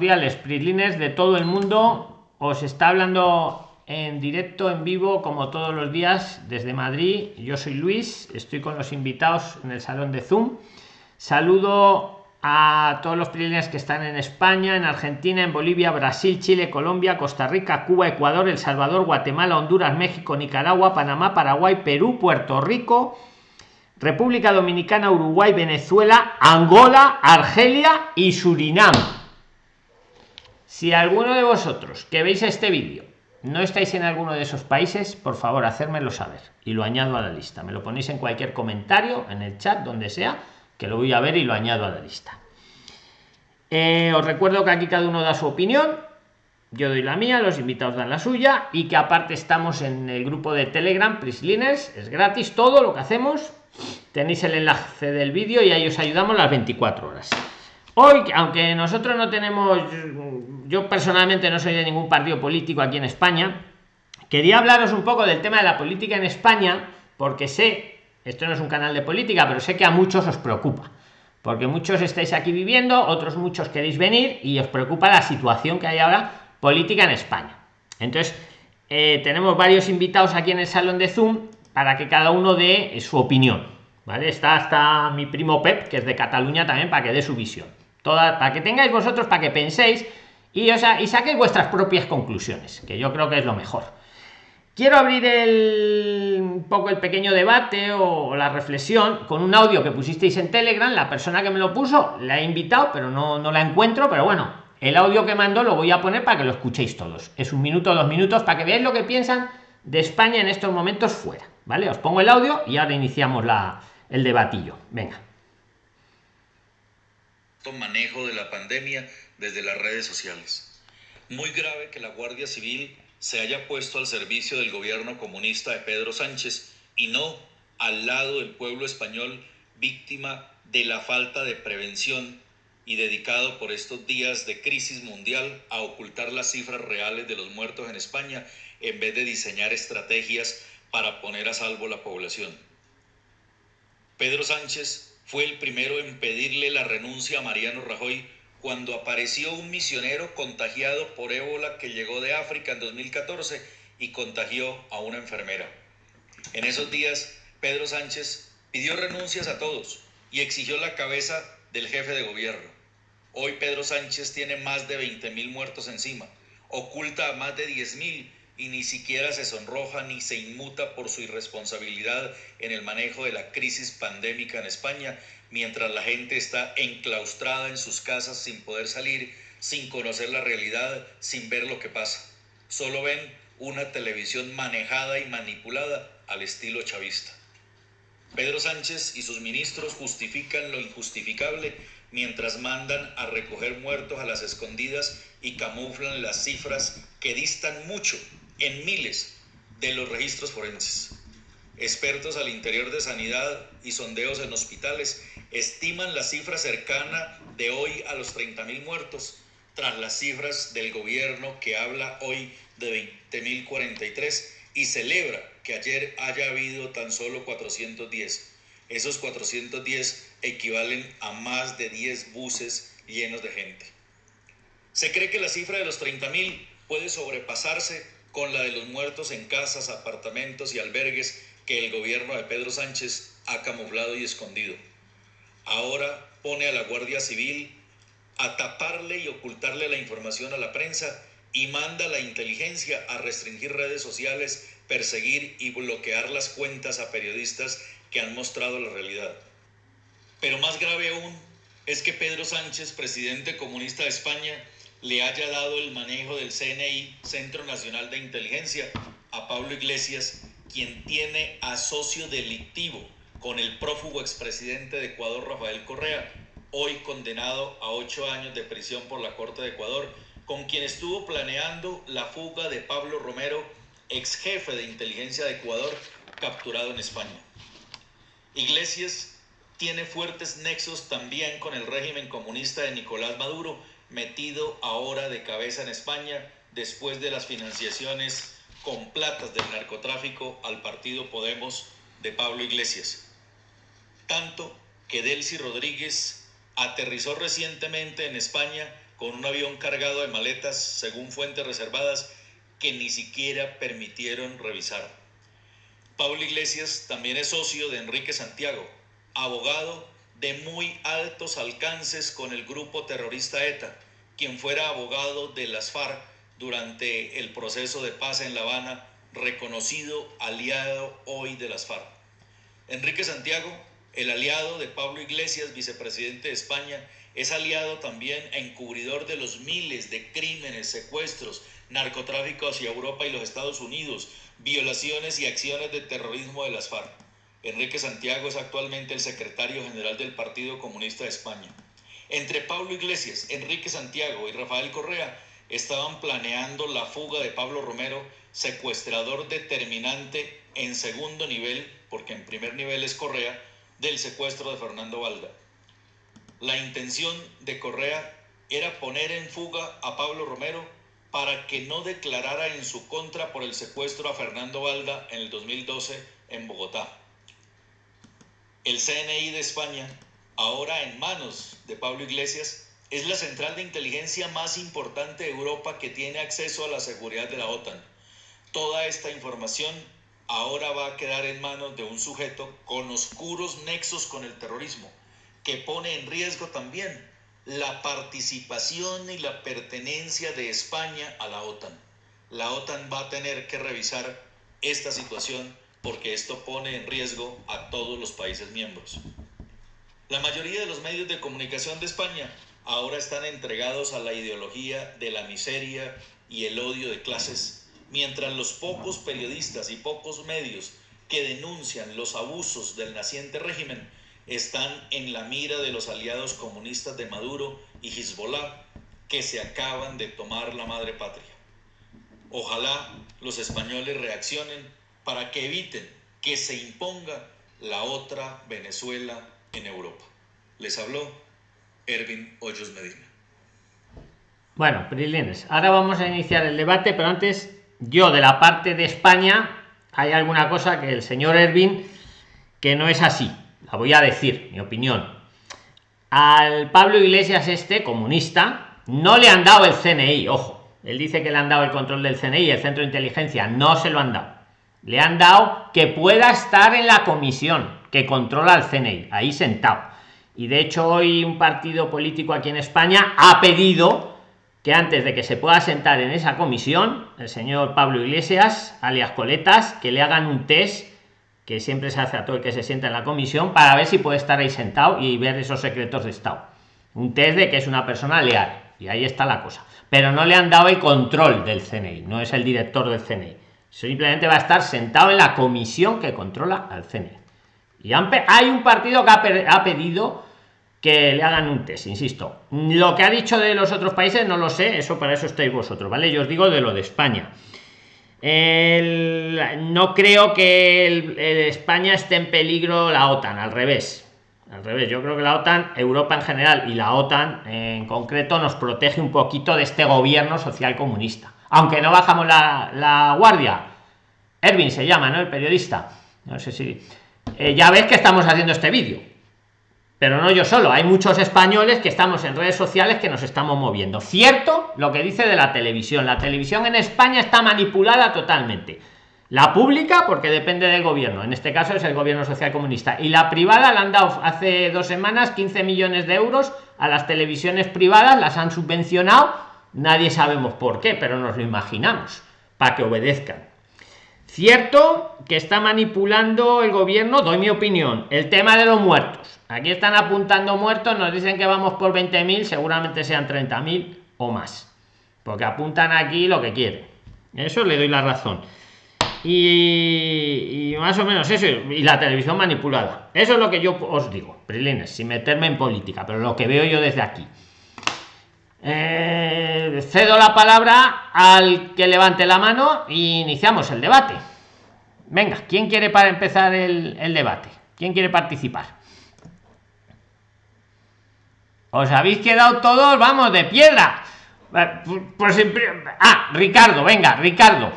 cordiales, Prislines de todo el mundo. Os está hablando en directo, en vivo, como todos los días, desde Madrid. Yo soy Luis, estoy con los invitados en el salón de Zoom. Saludo a todos los Prislines que están en España, en Argentina, en Bolivia, Brasil, Chile, Colombia, Costa Rica, Cuba, Ecuador, El Salvador, Guatemala, Honduras, México, Nicaragua, Panamá, Paraguay, Perú, Puerto Rico, República Dominicana, Uruguay, Venezuela, Angola, Argelia y Surinam si alguno de vosotros que veis este vídeo no estáis en alguno de esos países, por favor, hacérmelo saber y lo añado a la lista. Me lo ponéis en cualquier comentario, en el chat, donde sea, que lo voy a ver y lo añado a la lista. Eh, os recuerdo que aquí cada uno da su opinión. Yo doy la mía, los invitados dan la suya y que aparte estamos en el grupo de Telegram, Prisliners, es gratis todo lo que hacemos. Tenéis el enlace del vídeo y ahí os ayudamos las 24 horas. Hoy, aunque nosotros no tenemos, yo personalmente no soy de ningún partido político aquí en España, quería hablaros un poco del tema de la política en España, porque sé, esto no es un canal de política, pero sé que a muchos os preocupa, porque muchos estáis aquí viviendo, otros muchos queréis venir y os preocupa la situación que hay ahora política en España. Entonces, eh, tenemos varios invitados aquí en el salón de Zoom para que cada uno dé su opinión. ¿Vale? Está hasta mi primo Pep, que es de Cataluña también, para que dé su visión toda para que tengáis vosotros para que penséis y o y saquéis vuestras propias conclusiones que yo creo que es lo mejor. Quiero abrir el un poco el pequeño debate o la reflexión con un audio que pusisteis en telegram. La persona que me lo puso la he invitado pero no, no la encuentro pero bueno el audio que mandó lo voy a poner para que lo escuchéis todos. Es un minuto dos minutos para que veáis lo que piensan de españa en estos momentos fuera vale os pongo el audio y ahora iniciamos la el debatillo. Venga manejo de la pandemia desde las redes sociales. Muy grave que la Guardia Civil se haya puesto al servicio del gobierno comunista de Pedro Sánchez y no al lado del pueblo español víctima de la falta de prevención y dedicado por estos días de crisis mundial a ocultar las cifras reales de los muertos en España en vez de diseñar estrategias para poner a salvo la población. Pedro Sánchez fue el primero en pedirle la renuncia a Mariano Rajoy cuando apareció un misionero contagiado por ébola que llegó de África en 2014 y contagió a una enfermera. En esos días, Pedro Sánchez pidió renuncias a todos y exigió la cabeza del jefe de gobierno. Hoy Pedro Sánchez tiene más de 20.000 muertos encima, oculta a más de 10.000 y ni siquiera se sonroja ni se inmuta por su irresponsabilidad en el manejo de la crisis pandémica en España, mientras la gente está enclaustrada en sus casas sin poder salir, sin conocer la realidad, sin ver lo que pasa. Solo ven una televisión manejada y manipulada al estilo chavista. Pedro Sánchez y sus ministros justifican lo injustificable mientras mandan a recoger muertos a las escondidas y camuflan las cifras que distan mucho en miles de los registros forenses. Expertos al interior de sanidad y sondeos en hospitales estiman la cifra cercana de hoy a los 30.000 muertos, tras las cifras del gobierno que habla hoy de 20.043 y celebra que ayer haya habido tan solo 410. Esos 410 equivalen a más de 10 buses llenos de gente. Se cree que la cifra de los 30.000 puede sobrepasarse con la de los muertos en casas, apartamentos y albergues que el gobierno de Pedro Sánchez ha camuflado y escondido. Ahora pone a la Guardia Civil a taparle y ocultarle la información a la prensa y manda a la inteligencia a restringir redes sociales, perseguir y bloquear las cuentas a periodistas que han mostrado la realidad. Pero más grave aún es que Pedro Sánchez, presidente comunista de España, le haya dado el manejo del CNI, Centro Nacional de Inteligencia, a Pablo Iglesias, quien tiene a socio delictivo con el prófugo expresidente de Ecuador, Rafael Correa, hoy condenado a ocho años de prisión por la Corte de Ecuador, con quien estuvo planeando la fuga de Pablo Romero, ex jefe de inteligencia de Ecuador, capturado en España. Iglesias tiene fuertes nexos también con el régimen comunista de Nicolás Maduro, metido ahora de cabeza en España después de las financiaciones con platas del narcotráfico al partido Podemos de Pablo Iglesias. Tanto que Delcy Rodríguez aterrizó recientemente en España con un avión cargado de maletas, según fuentes reservadas, que ni siquiera permitieron revisar. Pablo Iglesias también es socio de Enrique Santiago, abogado de muy altos alcances con el grupo terrorista ETA, quien fuera abogado de las FARC durante el proceso de paz en La Habana, reconocido aliado hoy de las FARC. Enrique Santiago, el aliado de Pablo Iglesias, vicepresidente de España, es aliado también encubridor de los miles de crímenes, secuestros, narcotráfico hacia Europa y los Estados Unidos, violaciones y acciones de terrorismo de las FARC. Enrique Santiago es actualmente el secretario general del Partido Comunista de España. Entre Pablo Iglesias, Enrique Santiago y Rafael Correa estaban planeando la fuga de Pablo Romero, secuestrador determinante en segundo nivel, porque en primer nivel es Correa, del secuestro de Fernando Valda. La intención de Correa era poner en fuga a Pablo Romero para que no declarara en su contra por el secuestro a Fernando Valda en el 2012 en Bogotá. El CNI de España, ahora en manos de Pablo Iglesias, es la central de inteligencia más importante de Europa que tiene acceso a la seguridad de la OTAN. Toda esta información ahora va a quedar en manos de un sujeto con oscuros nexos con el terrorismo, que pone en riesgo también la participación y la pertenencia de España a la OTAN. La OTAN va a tener que revisar esta situación porque esto pone en riesgo a todos los países miembros. La mayoría de los medios de comunicación de España ahora están entregados a la ideología de la miseria y el odio de clases, mientras los pocos periodistas y pocos medios que denuncian los abusos del naciente régimen están en la mira de los aliados comunistas de Maduro y Hezbollah que se acaban de tomar la madre patria. Ojalá los españoles reaccionen para que eviten que se imponga la otra Venezuela en Europa. Les habló Erwin Hoyos Medina. Bueno, Prilines, ahora vamos a iniciar el debate, pero antes yo de la parte de España hay alguna cosa que el señor Erwin que no es así la voy a decir, mi opinión. Al Pablo Iglesias este, comunista, no le han dado el CNI, ojo. Él dice que le han dado el control del CNI, el centro de inteligencia, no se lo han dado. Le han dado que pueda estar en la comisión que controla el CNI, ahí sentado. Y de hecho hoy un partido político aquí en España ha pedido que antes de que se pueda sentar en esa comisión, el señor Pablo Iglesias, alias Coletas, que le hagan un test que siempre se hace a todo el que se sienta en la comisión para ver si puede estar ahí sentado y ver esos secretos de estado. Un test de que es una persona leal y ahí está la cosa. Pero no le han dado el control del CNI no es el director del CNI simplemente va a estar sentado en la comisión que controla al CNI y hay un partido que ha, ha pedido que le hagan un test, insisto. Lo que ha dicho de los otros países no lo sé, eso para eso estáis vosotros, ¿vale? Yo os digo de lo de España no creo que España esté en peligro la OTAN, al revés. Al revés, yo creo que la OTAN, Europa en general y la OTAN en concreto nos protege un poquito de este gobierno social comunista. Aunque no bajamos la, guardia. Erwin se llama, ¿no? El periodista. No sé si... Eh, ya ves que estamos haciendo este vídeo pero no yo solo, hay muchos españoles que estamos en redes sociales que nos estamos moviendo. Cierto lo que dice de la televisión, la televisión en España está manipulada totalmente. La pública, porque depende del gobierno, en este caso es el gobierno social comunista, y la privada le han dado hace dos semanas 15 millones de euros a las televisiones privadas, las han subvencionado, nadie sabemos por qué, pero nos lo imaginamos, para que obedezcan. Cierto que está manipulando el gobierno, doy mi opinión, el tema de los muertos Aquí están apuntando muertos, nos dicen que vamos por 20.000, seguramente sean 30.000 o más. Porque apuntan aquí lo que quieren. Eso le doy la razón. Y, más o menos eso. Y la televisión manipulada. Eso es lo que yo os digo, Prilines, sin meterme en política, pero lo que veo yo desde aquí. Eh, cedo la palabra al que levante la mano e iniciamos el debate. Venga, ¿quién quiere para empezar el debate? ¿Quién quiere participar? Os habéis quedado todos, vamos, de piedra. Pues, ah, Ricardo, venga, Ricardo.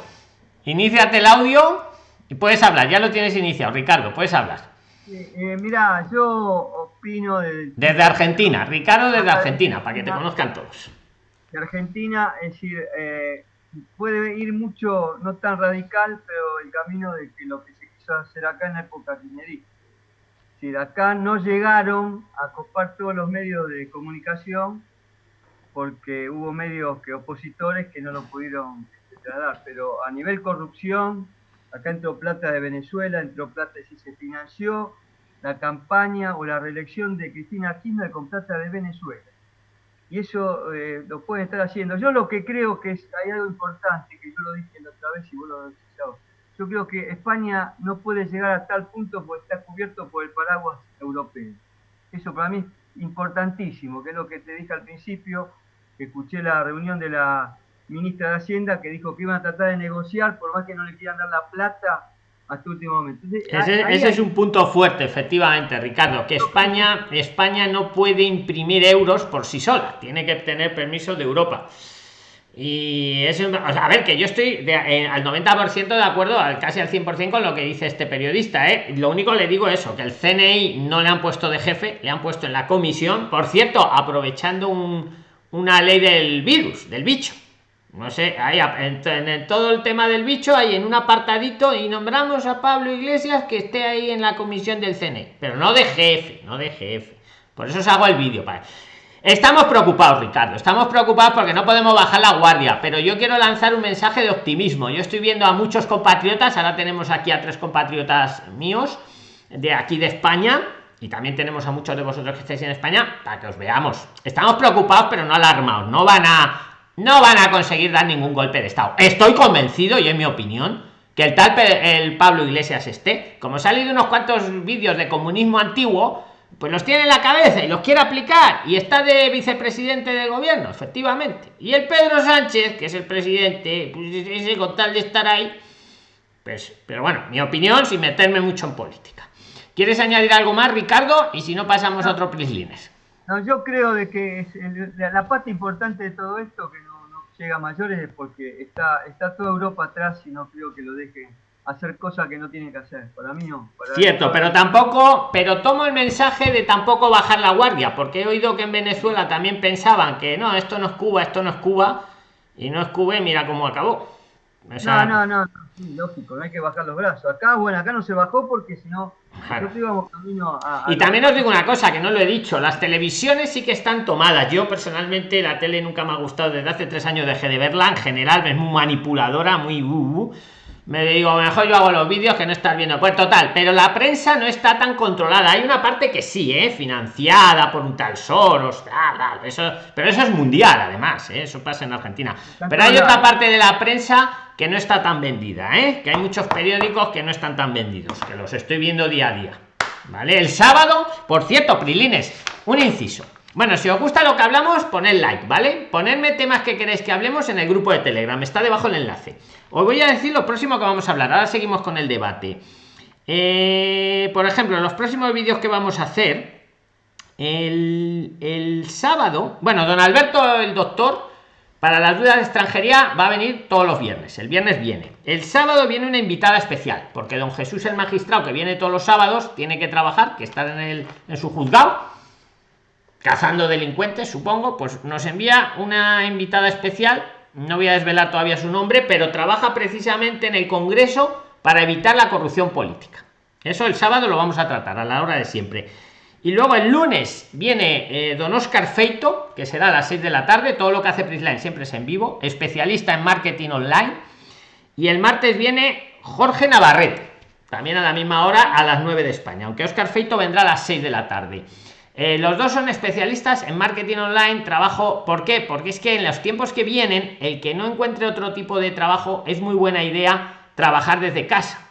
Iníciate el audio y puedes hablar. Ya lo tienes iniciado, Ricardo, puedes hablar. Eh, mira, yo opino Desde Argentina, Ricardo desde Argentina, para que te conozcan todos. Argentina, es decir, eh, puede ir mucho, no tan radical, pero el camino de que lo que se quiso hacer acá en la época kirchnerista. Si acá no llegaron a copar todos los medios de comunicación, porque hubo medios que opositores que no lo pudieron trasladar, pero a nivel corrupción, acá entró plata de Venezuela, entró plata si se financió la campaña o la reelección de Cristina Kirchner con plata de Venezuela y eso eh, lo pueden estar haciendo. Yo lo que creo que es, hay algo importante, que yo lo dije la otra vez y vos lo decís Yo creo que España no puede llegar a tal punto porque está cubierto por el paraguas europeo. Eso para mí es importantísimo, que es lo que te dije al principio, que escuché la reunión de la ministra de Hacienda que dijo que iban a tratar de negociar, por más que no le quieran dar la plata hasta último momento. ese, es un punto fuerte, efectivamente, Ricardo, que España, España no puede imprimir euros por sí sola, tiene que tener permiso de Europa. Y es, a ver, que yo estoy eh, al 90% de acuerdo, al, casi al 100% con lo que dice este periodista. ¿eh? Lo único le digo eso, que el CNI no le han puesto de jefe, le han puesto en la comisión, por cierto, aprovechando un, una ley del virus, del bicho no sé, ahí en, todo el tema del bicho, ahí en un apartadito y nombramos a Pablo Iglesias que esté ahí en la comisión del CNE, pero no de jefe, no de jefe. Por eso os hago el vídeo. Para... Estamos preocupados, Ricardo, estamos preocupados porque no podemos bajar la guardia, pero yo quiero lanzar un mensaje de optimismo. Yo estoy viendo a muchos compatriotas, ahora tenemos aquí a tres compatriotas míos de aquí de España, y también tenemos a muchos de vosotros que estáis en España para que os veamos. Estamos preocupados, pero no alarmados. No van a no van a conseguir dar ningún golpe de estado. Estoy convencido y en mi opinión que el tal el pablo iglesias esté como ha salido unos cuantos vídeos de comunismo antiguo pues los tiene en la cabeza y los quiere aplicar y está de vicepresidente del gobierno efectivamente. Y el pedro sánchez que es el presidente pues ese con tal de estar ahí pues pero bueno mi opinión sin meterme mucho en política. Quieres añadir algo más ricardo y si no pasamos a otro prislines no, yo creo de que la parte importante de todo esto que llega a mayores es porque está, está toda Europa atrás y no creo que lo dejen hacer cosas que no tienen que hacer. Para mí no. Cierto, pero tampoco, pero tomo el mensaje de tampoco bajar la guardia, porque he oído que en Venezuela también pensaban que no, esto no es Cuba, esto no es Cuba, y no es Cuba y mira cómo acabó. No, no, no, lógico, no hay que bajar los brazos. Acá, bueno, acá no se bajó porque si no y también os digo una cosa que no lo he dicho, las televisiones sí que están tomadas. Yo personalmente la tele nunca me ha gustado, desde hace tres años dejé de verla, en general es muy manipuladora, muy... Uh, me digo, mejor yo hago los vídeos que no estar viendo. Pues total, pero la prensa no está tan controlada. Hay una parte que sí, ¿eh? financiada por un tal Soros, eso, pero eso es mundial además, ¿eh? eso pasa en Argentina. Pero hay otra parte de la prensa que no está tan vendida, ¿eh? que hay muchos periódicos que no están tan vendidos, que los estoy viendo día a día. ¿Vale? El sábado, por cierto, Prilines, un inciso. Bueno, si os gusta lo que hablamos, poned like, ¿vale? Ponedme temas que queréis que hablemos en el grupo de Telegram, está debajo el enlace. Os voy a decir lo próximo que vamos a hablar. Ahora seguimos con el debate. Eh, por ejemplo, los próximos vídeos que vamos a hacer, el, sábado, bueno, don Alberto, el doctor, para las dudas de extranjería va a venir todos los viernes. El viernes viene. El sábado viene una invitada especial, porque don Jesús el magistrado, que viene todos los sábados, tiene que trabajar, que está en, el, en su juzgado, cazando delincuentes, supongo, pues nos envía una invitada especial. No voy a desvelar todavía su nombre, pero trabaja precisamente en el Congreso para evitar la corrupción política. Eso el sábado lo vamos a tratar a la hora de siempre. Y luego el lunes viene eh, don Oscar Feito, que será a las 6 de la tarde. Todo lo que hace Prisline siempre es en vivo, especialista en marketing online. Y el martes viene Jorge Navarrete, también a la misma hora, a las 9 de España, aunque Oscar Feito vendrá a las 6 de la tarde. Eh, los dos son especialistas en marketing online, trabajo. ¿Por qué? Porque es que en los tiempos que vienen, el que no encuentre otro tipo de trabajo, es muy buena idea trabajar desde casa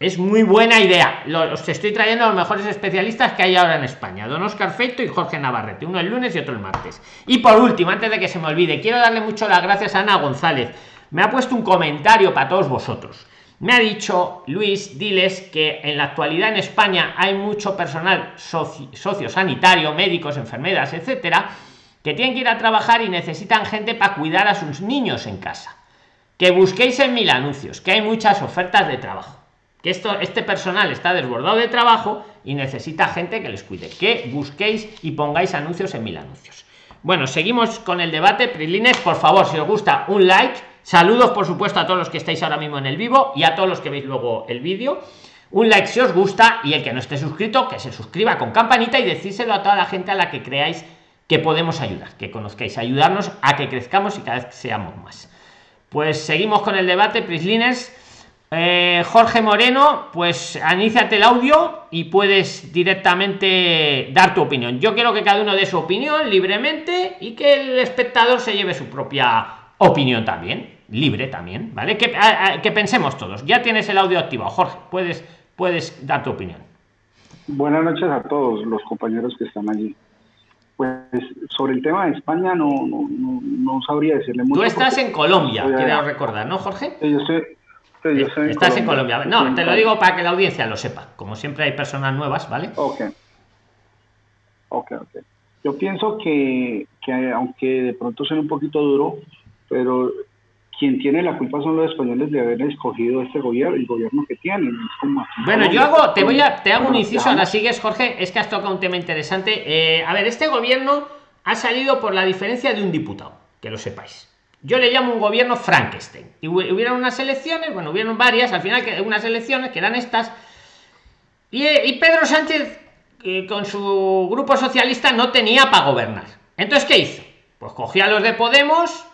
es muy buena idea. Los estoy trayendo a los mejores especialistas que hay ahora en España. Don Oscar Feito y Jorge Navarrete. Uno el lunes y otro el martes. Y por último, antes de que se me olvide, quiero darle mucho las gracias a Ana González. Me ha puesto un comentario para todos vosotros. Me ha dicho, Luis, diles que en la actualidad en España hay mucho personal socio, sanitario, médicos, enfermeras, etcétera, que tienen que ir a trabajar y necesitan gente para cuidar a sus niños en casa. Que busquéis en mil anuncios, que hay muchas ofertas de trabajo que esto este personal está desbordado de trabajo y necesita gente que les cuide que busquéis y pongáis anuncios en mil anuncios Bueno, seguimos con el debate. Prilines, por favor, si os gusta, un like. Saludos, por supuesto, a todos los que estáis ahora mismo en el vivo y a todos los que veis luego el vídeo. Un like si os gusta y el que no esté suscrito, que se suscriba con campanita y decírselo a toda la gente a la que creáis que podemos ayudar, que conozcáis, ayudarnos a que crezcamos y cada vez seamos más. Pues seguimos con el debate, Prislines. Eh, Jorge Moreno, pues aníciate el audio y puedes directamente dar tu opinión. Yo quiero que cada uno dé su opinión libremente y que el espectador se lleve su propia opinión también, libre también, ¿vale? Que, que pensemos todos. Ya tienes el audio activado, Jorge, puedes, puedes dar tu opinión. Buenas noches a todos los compañeros que están allí. Pues sobre el tema de España no, no, no, sabría decirle mucho. Tú estás en Colombia, quiero recordar, ¿no, Jorge? yo sé Estás en Colombia. No, te lo digo para que la audiencia lo sepa. Como siempre hay personas nuevas, ¿vale? Ok. Ok, ok. Yo pienso que, que aunque de pronto sea un poquito duro, pero quien tiene la culpa son los españoles de haber escogido este gobierno, el gobierno que tienen. bueno, yo hago, te voy a, te hago un inciso, ahora sigues, Jorge, es que has tocado un tema interesante. Eh, a ver, este gobierno ha salido por la diferencia de un diputado, que lo sepáis. Yo le llamo un gobierno Frankenstein. Y hubieron unas elecciones, bueno, hubieron varias, al final que unas elecciones que eran estas. Y, Pedro Sánchez, con su grupo socialista, no tenía para gobernar. Entonces, ¿qué hizo? Pues cogía a los de Podemos,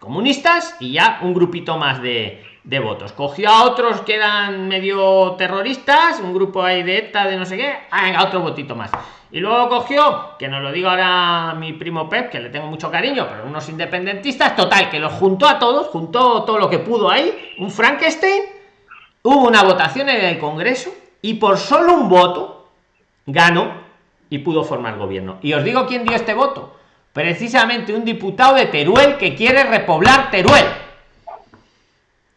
comunistas, y ya un grupito más de, votos. Cogió a otros que eran medio terroristas, un grupo ahí de ETA, de no sé qué, a otro votito más. Y luego cogió, que nos lo digo ahora mi primo Pep, que le tengo mucho cariño, pero unos independentistas, total, que los juntó a todos, juntó todo lo que pudo ahí, un Frankenstein, hubo una votación en el Congreso y por solo un voto ganó y pudo formar gobierno. Y os digo quién dio este voto. Precisamente un diputado de Teruel que quiere repoblar Teruel.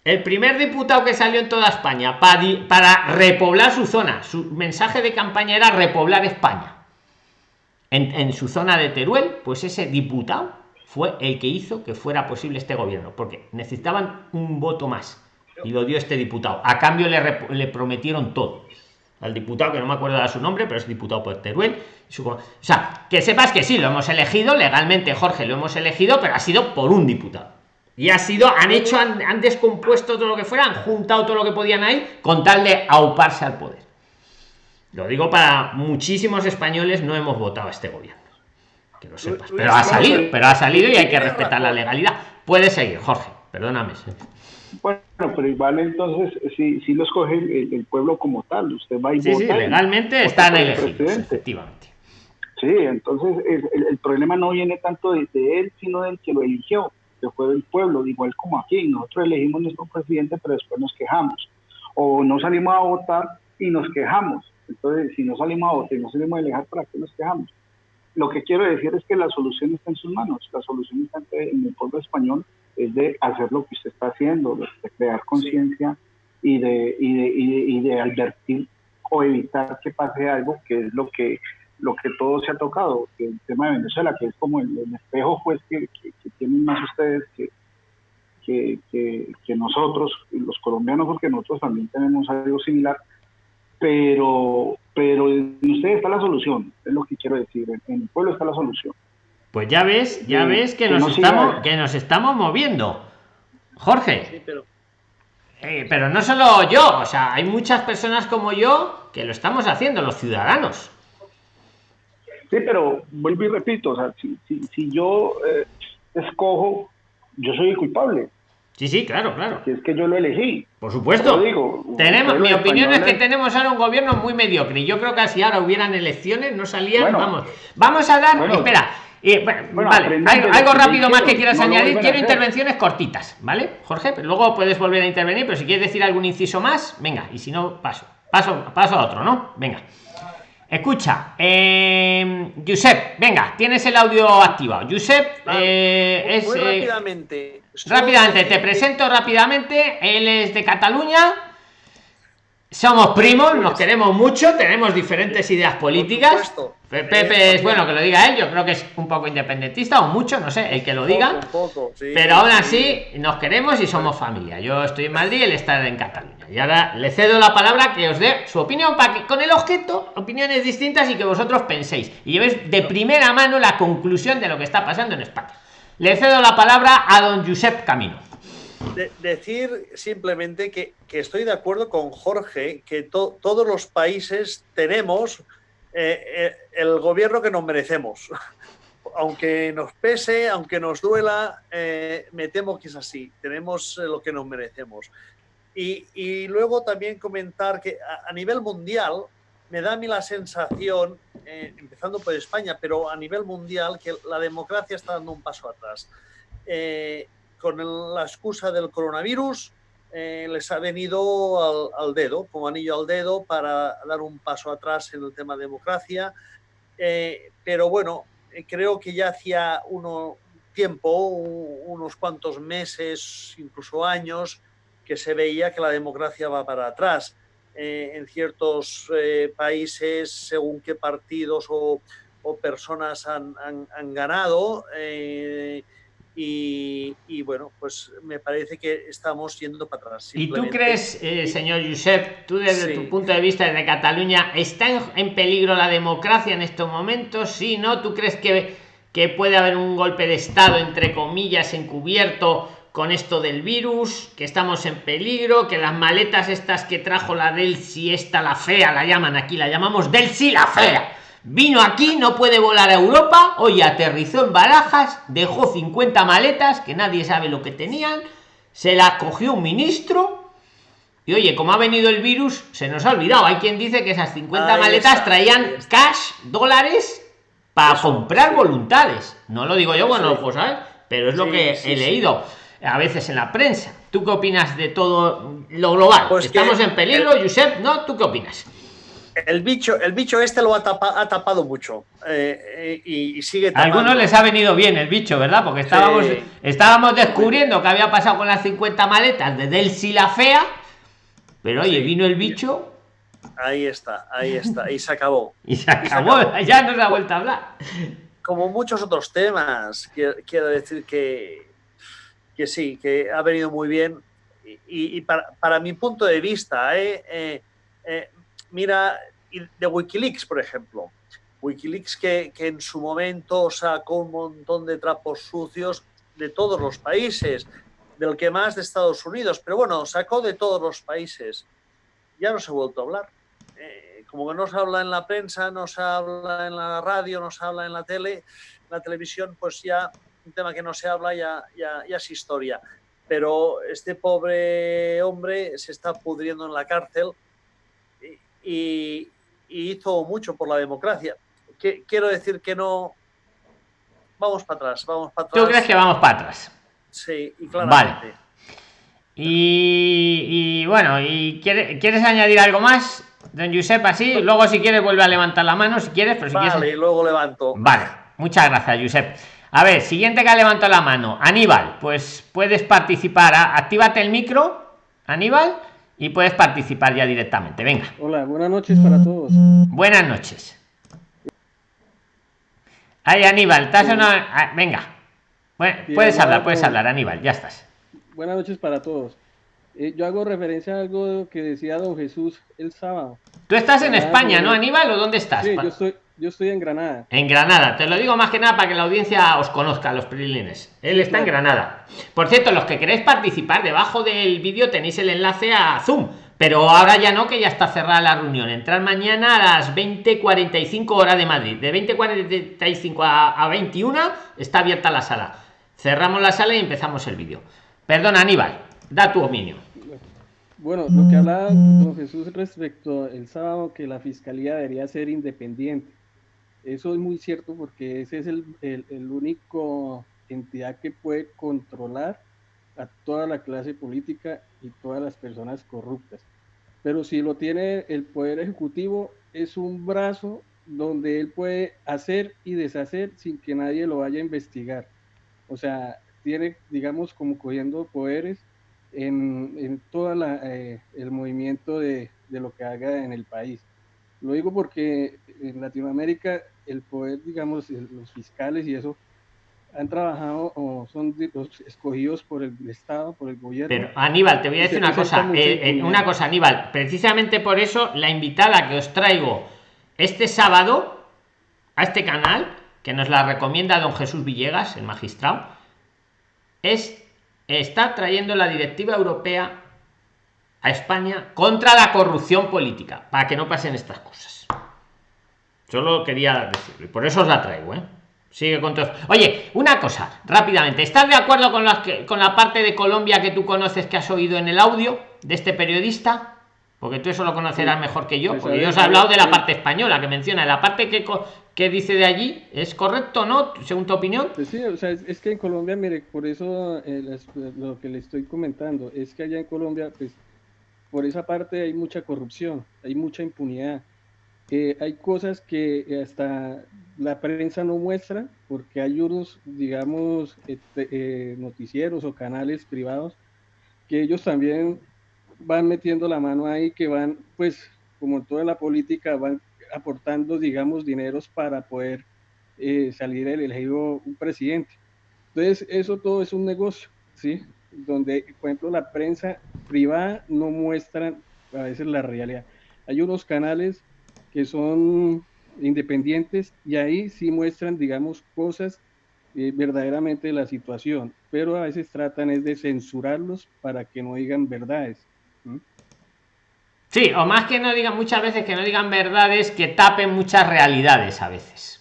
El primer diputado que salió en toda España para, repoblar su zona. Su mensaje de campaña era repoblar España en, su zona de Teruel, pues ese diputado fue el que hizo que fuera posible este gobierno, porque necesitaban un voto más y lo dio este diputado. A cambio le, prometieron todo. Al diputado, que no me acuerdo de su nombre, pero es diputado por Teruel. o sea, que sepas que sí, lo hemos elegido legalmente, Jorge, lo hemos elegido, pero ha sido por un diputado. Y ha sido, han hecho, han, han descompuesto todo lo que fuera, han juntado todo lo que podían ahí con tal de auparse al poder. Lo digo para muchísimos españoles no hemos votado a este gobierno. Que lo sepas. Pero ha salido, pero ha salido y hay que respetar la legalidad. Puede seguir, Jorge, perdóname. Bueno, pero igual entonces, si, si lo escoge el, pueblo como tal, usted va y sí, Sí, legalmente están elegidos, efectivamente. Sí, entonces el, problema no viene tanto de, él, sino del que lo eligió, que fue del pueblo, igual como aquí. Nosotros elegimos nuestro presidente, pero después nos quejamos. O no salimos a votar y nos quejamos entonces, si no salimos a votar y no salimos a dejar, ¿para qué nos quejamos? Lo que quiero decir es que la solución está en sus manos. La solución está en el pueblo español, es de hacer lo que usted está haciendo, de crear conciencia y de, y, de, y, de, advertir o evitar que pase algo que es lo que lo que todo se ha tocado, el tema de Venezuela, que es como el, espejo pues que, tienen más ustedes que, que, que, nosotros, los colombianos, porque nosotros también tenemos algo similar, pero, pero en ustedes está la solución, es lo que quiero decir, en el pueblo está la solución. Pues ya ves, ya ves que, nos estamos, que nos estamos moviendo. Jorge. pero... Eh, pero no solo yo, o sea, hay muchas personas como yo que lo estamos haciendo, los ciudadanos. Sí, pero vuelvo y repito, o sea, si, si, yo eh, escojo, yo soy el culpable. Sí, sí, claro, claro. Si es que yo lo elegí. Por supuesto. digo, tenemos, mi opinión es que tenemos ahora un gobierno muy mediocre. Yo creo que si ahora hubieran elecciones no salían. vamos, vamos a dar. espera. Vale, algo, rápido más que quieras añadir. Quiero intervenciones cortitas, ¿vale, Jorge? Pero luego puedes volver a intervenir, pero si quieres decir algún inciso más, venga, y si no, paso. Paso, paso a otro, ¿no? Venga. Escucha, eh, Josep, venga, tienes el audio activado. Josep eh, es. Muy eh, rápidamente. rápidamente, te presento rápidamente. Él es de Cataluña. Somos primos, nos queremos mucho, tenemos diferentes ideas políticas. Pepe es bueno que lo diga él, yo creo que es un poco independentista o mucho, no sé, el que lo diga. pero aún así nos queremos y somos familia. Yo estoy en Madrid, él está en Cataluña. Y ahora le cedo la palabra que os dé su opinión para que con el objeto, opiniones distintas y que vosotros penséis y llevéis de primera mano la conclusión de lo que está pasando en España. Le cedo la palabra a don Josep Camino. Decir simplemente que, estoy de acuerdo con Jorge, que todos los países tenemos eh, eh, el gobierno que nos merecemos. aunque nos pese, aunque nos duela, eh, me temo que es así. Tenemos lo que nos merecemos. Y, luego también comentar que a, nivel mundial me da a mí la sensación, empezando por España, pero a nivel mundial, que la democracia está dando un paso atrás. Con la excusa del coronavirus, eh, les ha venido al, dedo, como anillo al dedo, para dar un paso atrás en el tema democracia. Eh, pero bueno, eh, creo que ya hacía uno tiempo, unos cuantos meses, incluso años, que se veía que la democracia va para atrás. en ciertos países, según qué partidos o, personas han, han ganado, y, bueno, pues me parece que estamos yendo para atrás. ¿Y tú crees, eh, señor Josep, tú desde tu punto de vista desde Cataluña, ¿está en, peligro la democracia en estos momentos? Sí, ¿no? ¿Tú crees que, que puede haber un golpe de Estado, entre comillas, encubierto con esto del virus, que estamos en peligro, que las maletas estas que trajo la Delsi, esta la fea, la llaman aquí, la llamamos Delsi la fea Vino aquí, no puede volar a Europa, hoy aterrizó en Barajas, dejó 50 maletas, que nadie sabe lo que tenían, se la cogió un ministro, y oye, como ha venido el virus, se nos ha olvidado. Hay quien dice que esas 50 maletas traían cash, dólares, para comprar voluntades. No lo digo yo, bueno, pues sabes, pero es lo que he leído a veces en la prensa. ¿Tú qué opinas de todo lo global? Pues Estamos en peligro, Josep, ¿no? ¿Tú qué opinas? El bicho, el bicho este lo ha, ha tapado mucho eh, eh, y, sigue tapando. algunos les ha venido bien el bicho, ¿verdad? Porque estábamos, estábamos descubriendo que había pasado con las 50 maletas de Delsi la fea, pero oye, vino el bicho. Ahí está, ahí está, y se acabó. y se acabó, ya no se ha vuelto a hablar. Como muchos otros temas, quiero, decir que, que sí, que ha venido muy bien. Y, para, mi punto de vista, eh mira, de Wikileaks, por ejemplo. Wikileaks que, en su momento sacó un montón de trapos sucios de todos los países, del que más de Estados Unidos, pero bueno, sacó de todos los países. Ya no se ha vuelto a hablar. Eh, como que no se habla en la prensa, no se habla en la radio, no se habla en la tele, en la televisión, pues ya un tema que no se habla ya, ya, ya es historia. Pero este pobre hombre se está pudriendo en la cárcel y, hizo mucho por la democracia. quiero decir que no. Vamos para atrás, vamos para atrás. ¿Tú crees que vamos para atrás? Sí, y claramente. Vale. Y, bueno, ¿y quieres, añadir algo más, don Josep? Así, luego si quieres vuelve a levantar la mano, si quieres, pero si vale, luego levanto. Vale, muchas gracias, Josep. A ver, siguiente que ha levantado la mano, Aníbal, pues puedes participar. Actívate el micro, Aníbal y puedes participar ya directamente. Venga. Hola, buenas noches para todos. Buenas noches. Ay, Aníbal, estás una... Ah, venga. Bueno, puedes hablar, puedes hablar, Aníbal, ya estás. Buenas noches para todos. Eh, yo hago referencia a algo que decía don Jesús el sábado. Tú estás en España, ¿no, Aníbal? ¿O dónde estás? Sí, yo estoy, yo estoy en Granada. En Granada, te lo digo más que nada para que la audiencia os conozca, los prilines. Él está en Granada. Por cierto, los que queréis participar, debajo del vídeo tenéis el enlace a Zoom. Pero ahora ya no, que ya está cerrada la reunión. Entrar mañana a las 20.45 horas de Madrid. De 20.45 a, a 21 está abierta la sala. Cerramos la sala y empezamos el vídeo. Perdona, Aníbal, da tu opinión. Bueno, lo que hablaba don Jesús respecto el sábado, que la fiscalía debería ser independiente. Eso es muy cierto porque ese es el, el, único entidad que puede controlar a toda la clase política y todas las personas corruptas. Pero si lo tiene el Poder Ejecutivo, es un brazo donde él puede hacer y deshacer sin que nadie lo vaya a investigar. O sea, tiene, digamos, como cogiendo poderes en, en todo eh, el movimiento de, de lo que haga en el país. Lo digo porque en Latinoamérica el poder, digamos, los fiscales y eso, han trabajado o son los escogidos por el Estado, por el gobierno. Pero Aníbal, te voy a decir una cosa, eh, eh, una cosa, Aníbal, precisamente por eso la invitada que os traigo este sábado a este canal, que nos la recomienda don Jesús Villegas, el magistrado, es está trayendo la directiva europea a España contra la corrupción política, para que no pasen estas cosas. Solo quería decirlo, y por eso os la traigo, ¿eh? Sigue con todo. Oye, una cosa, rápidamente. ¿Estás de acuerdo con, las que, con la parte de Colombia que tú conoces que has oído en el audio de este periodista? Porque tú eso lo conocerás mejor que yo, pues porque yo os he hablado de la parte española que menciona. La parte que, que dice de allí, ¿es correcto no? Según tu opinión. Pues sí, o sea, es, que en Colombia, mire, por eso eh, lo que le estoy comentando, es que allá en Colombia, pues, por esa parte hay mucha corrupción, hay mucha impunidad. Eh, hay cosas que hasta la prensa no muestra, porque hay unos, digamos, este, eh, noticieros o canales privados que ellos también van metiendo la mano ahí, que van, pues, como toda la política, van aportando, digamos, dineros para poder eh, salir el elegido un presidente. Entonces, eso todo es un negocio, ¿sí? Donde, por ejemplo, la prensa privada no muestra a veces la realidad. Hay unos canales que son independientes y ahí sí muestran, digamos, cosas eh, verdaderamente de la situación, pero a veces tratan es de censurarlos para que no digan verdades. Sí, o más que no digan muchas veces que no digan verdades, que tapen muchas realidades a veces.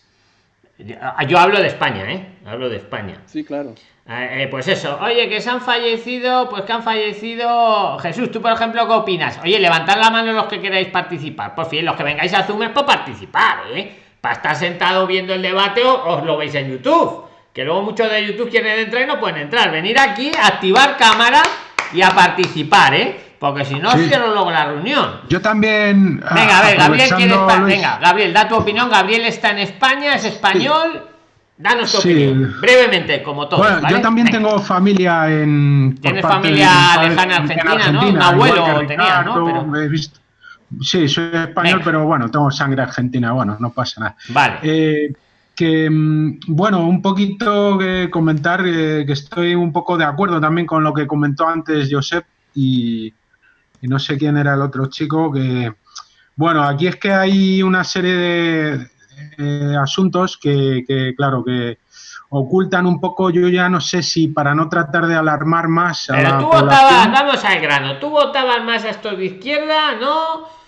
Yo hablo de España, ¿eh? Hablo de España. Sí, claro. Eh, eh, pues eso, oye, que se han fallecido, pues que han fallecido. Jesús, tú por ejemplo, ¿qué opinas? Oye, levantad la mano los que queráis participar. Por fin, los que vengáis a Zoom es por participar, ¿eh? Para estar sentado viendo el debate o os lo veis en YouTube. Que luego muchos de YouTube quieren entrar y no pueden entrar. Venir aquí, activar cámara y a participar, ¿eh? Porque si no, quiero luego la reunión. Yo también. Venga, a ver, Gabriel quiere Venga, Gabriel, da tu opinión. Gabriel está en España, es español. Danos tu opinión, brevemente, como todo. Bueno, yo también tengo familia en. Tienes familia lejana argentina, ¿no? Un abuelo tenía, ¿no? Pero... Sí, soy español, pero bueno, tengo sangre argentina, bueno, no pasa nada. Vale. Eh, que, mm, bueno, un poquito que comentar eh, que estoy un poco de acuerdo también con lo que comentó antes Josep y, y no sé quién era el otro chico, que, bueno, aquí es que hay una serie de asuntos que, claro, que ocultan un poco, yo ya no sé si para no tratar de alarmar más. Pero tú votabas, vamos al grano, tú votabas más a estos de izquierda, ¿no?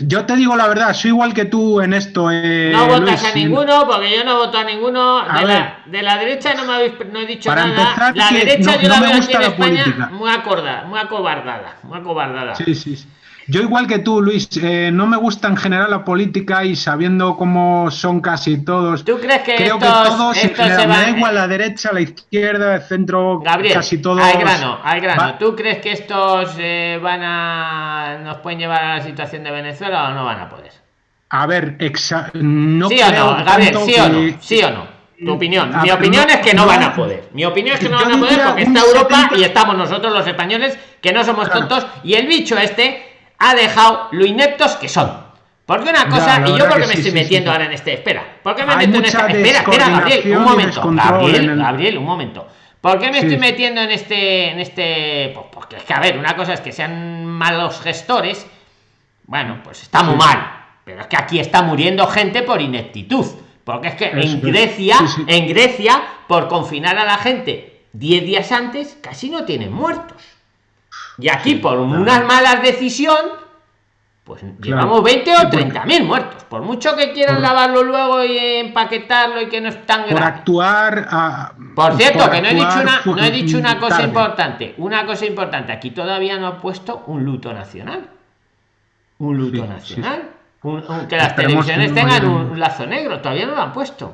Yo te digo la verdad, soy igual que tú en esto. Eh, no votas a ninguno, porque yo no voto a ninguno. de, la, de, la, derecha no me habéis no he dicho nada. la derecha yo la veo aquí en España muy acordada, muy acobardada, muy acobardada. Sí, sí, sí. Yo igual que tú, Luis, eh, no me gusta en general la política y sabiendo cómo son casi todos. ¿Tú crees que creo que todos, me, da igual la derecha, la izquierda, el centro, casi todos. Al grano, al grano. ¿Tú crees que estos eh, van a nos pueden llevar a la situación de Venezuela o no van a poder? A ver, no ¿Sí o no, Gabriel? ¿Sí o no? ¿Sí o no? Tu opinión. Mi opinión es que no, van a poder. Mi opinión es que no van a poder porque está Europa y estamos nosotros los españoles que no somos tontos y el bicho este ha dejado lo ineptos que son. Porque una cosa, y yo porque me estoy metiendo ahora en este, espera, ¿por qué me meto en esta? Espera, espera, Gabriel, un momento, Gabriel, Gabriel, un momento. ¿Por qué me estoy metiendo en este, en este? Pues porque es que a ver, una cosa es que sean malos gestores, bueno, pues está muy mal, pero es que aquí está muriendo gente por ineptitud, porque es que en Grecia, en Grecia, por confinar a la gente 10 días antes, casi no tienen muertos. Y aquí, por unas malas decisión, pues llevamos 20 o 30 mil muertos. Por mucho que quieran lavarlo luego y empaquetarlo y que no es tan grave. Por actuar. A, por cierto, que no he dicho una, no he dicho una cosa importante. Una cosa importante. Aquí todavía no ha puesto un luto nacional. Un luto nacional. que las televisiones tengan un lazo negro. Todavía no lo han puesto.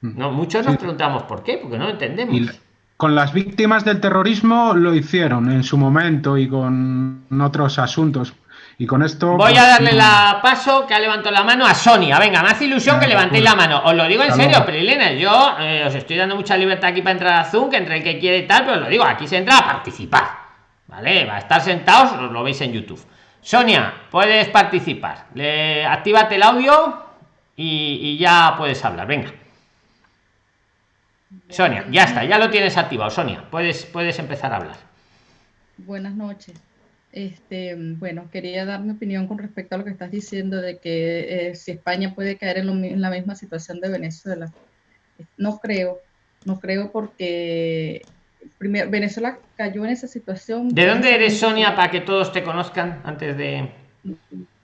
Mm. No, muchos nos preguntamos por qué, porque no lo entendemos con las víctimas del terrorismo lo hicieron en su momento y con otros asuntos. Y con esto. Voy a pues, darle la paso que ha levantado la mano a Sonia. Venga, me hace ilusión que levantéis la mano. Os lo digo en serio, Prilena. Yo eh, os estoy dando mucha libertad aquí para entrar a Zoom, que entre el que quiere y tal, pero os lo digo, aquí se entra a participar. ¿Vale? Va a estar sentados, os lo veis en YouTube. Sonia, puedes participar. Le, actívate el audio y, y ya puedes hablar. Venga. Sonia, ya está, ya lo tienes activado. Sonia, puedes, puedes empezar a hablar. Buenas noches. Este, bueno, quería dar mi opinión con respecto a lo que estás diciendo de que eh, si España puede caer en, lo en la misma situación de Venezuela. No creo, no creo porque primero, Venezuela cayó en esa situación. ¿De dónde eres, Sonia, para que todos te conozcan antes de...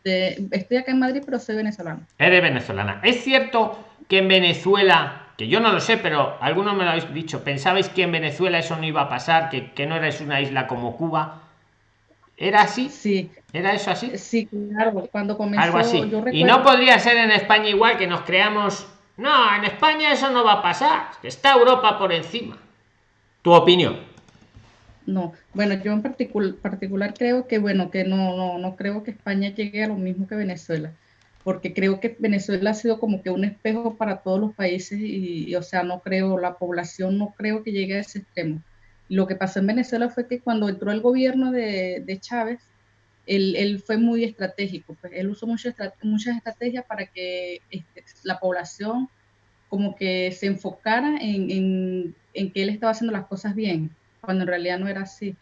De- estoy acá en Madrid, pero soy venezolana. Eres venezolana. ¿Es cierto que en Venezuela, que yo no lo sé, pero algunos me lo habéis dicho, pensabais que en Venezuela eso no iba a pasar, que, que no eres una isla como Cuba? ¿Era así? Sí, ¿Era eso así? sí, claro. Cuando comenzó, Algo así. yo Y no podría ser en España igual que nos creamos. No, en España eso no va a pasar. Está Europa por encima. Tu opinión. No, bueno, yo en particul- particular creo que, bueno, que no, no, no creo que España llegue a lo mismo que Venezuela, porque creo que Venezuela ha sido como que un espejo para todos los países y, y, o sea, no creo, la población no creo que llegue a ese extremo. Lo que pasó en Venezuela fue que cuando entró el gobierno de, de Chávez, él, él fue muy estratégico, pues él usó mucho estra- muchas estrategias para que este, la población como que se enfocara en, en, en que él estaba haciendo las cosas bien cuando en realidad no era así.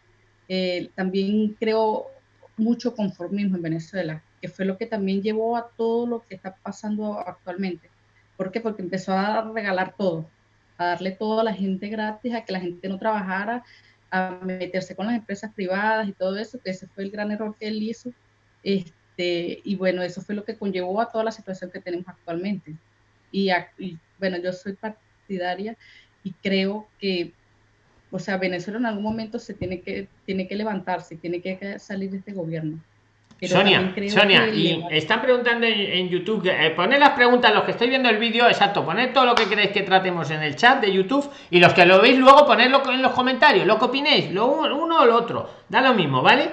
Eh, también creo mucho conformismo en Venezuela, que fue lo que también llevó a todo lo que está pasando actualmente. ¿Por qué? Porque empezó a regalar todo, a darle todo a la gente gratis, a que la gente no trabajara, a meterse con las empresas privadas y todo eso, que ese fue el gran error que él hizo. Este, y bueno, eso fue lo que conllevó a toda la situación que tenemos actualmente. Y, a- y bueno, yo soy partidaria y creo que o sea, Venezuela en algún momento se tiene que, tiene que levantarse, tiene que salir de este gobierno. Pero Sonia, Sonia, y están preguntando en, en YouTube, eh, poned las preguntas, los que estáis viendo el vídeo, exacto, poned todo lo que queréis que tratemos en el chat de YouTube y los que lo veis luego ponedlo en los comentarios, lo que opinéis, lo uno, uno o lo otro, da lo mismo, ¿vale?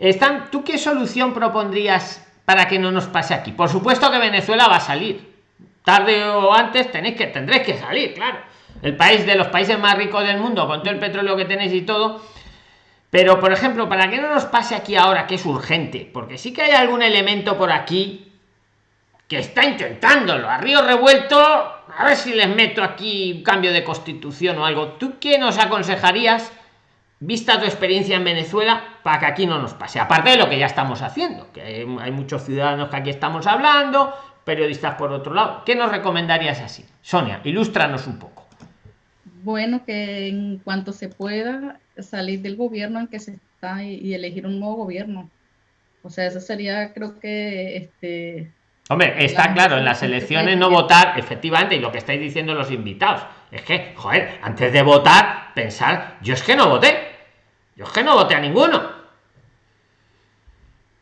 Están, ¿Tú qué solución propondrías para que no nos pase aquí? Por supuesto que Venezuela va a salir, tarde o antes tenéis que, tendréis que salir, claro. El país de los países más ricos del mundo, con todo el petróleo que tenéis y todo, pero, por ejemplo, para que no nos pase aquí ahora, que es urgente, porque sí que hay algún elemento por aquí que está intentándolo, a río revuelto, a ver si les meto aquí un cambio de constitución o algo. ¿Tú qué nos aconsejarías, vista tu experiencia en Venezuela, para que aquí no nos pase? Aparte de lo que ya estamos haciendo, que hay muchos ciudadanos que aquí estamos hablando, periodistas por otro lado. ¿Qué nos recomendarías así? Sonia, ilústranos un poco. bueno que en cuanto se pueda salir del gobierno en que se está y, y elegir un nuevo gobierno. O sea, eso sería, creo que, este, Hombre, está La claro, en las elecciones no votar, efectivamente, y lo que estáis diciendo los invitados, es que, joder, antes de votar, pensar, yo es que no voté, yo es que no voté a ninguno.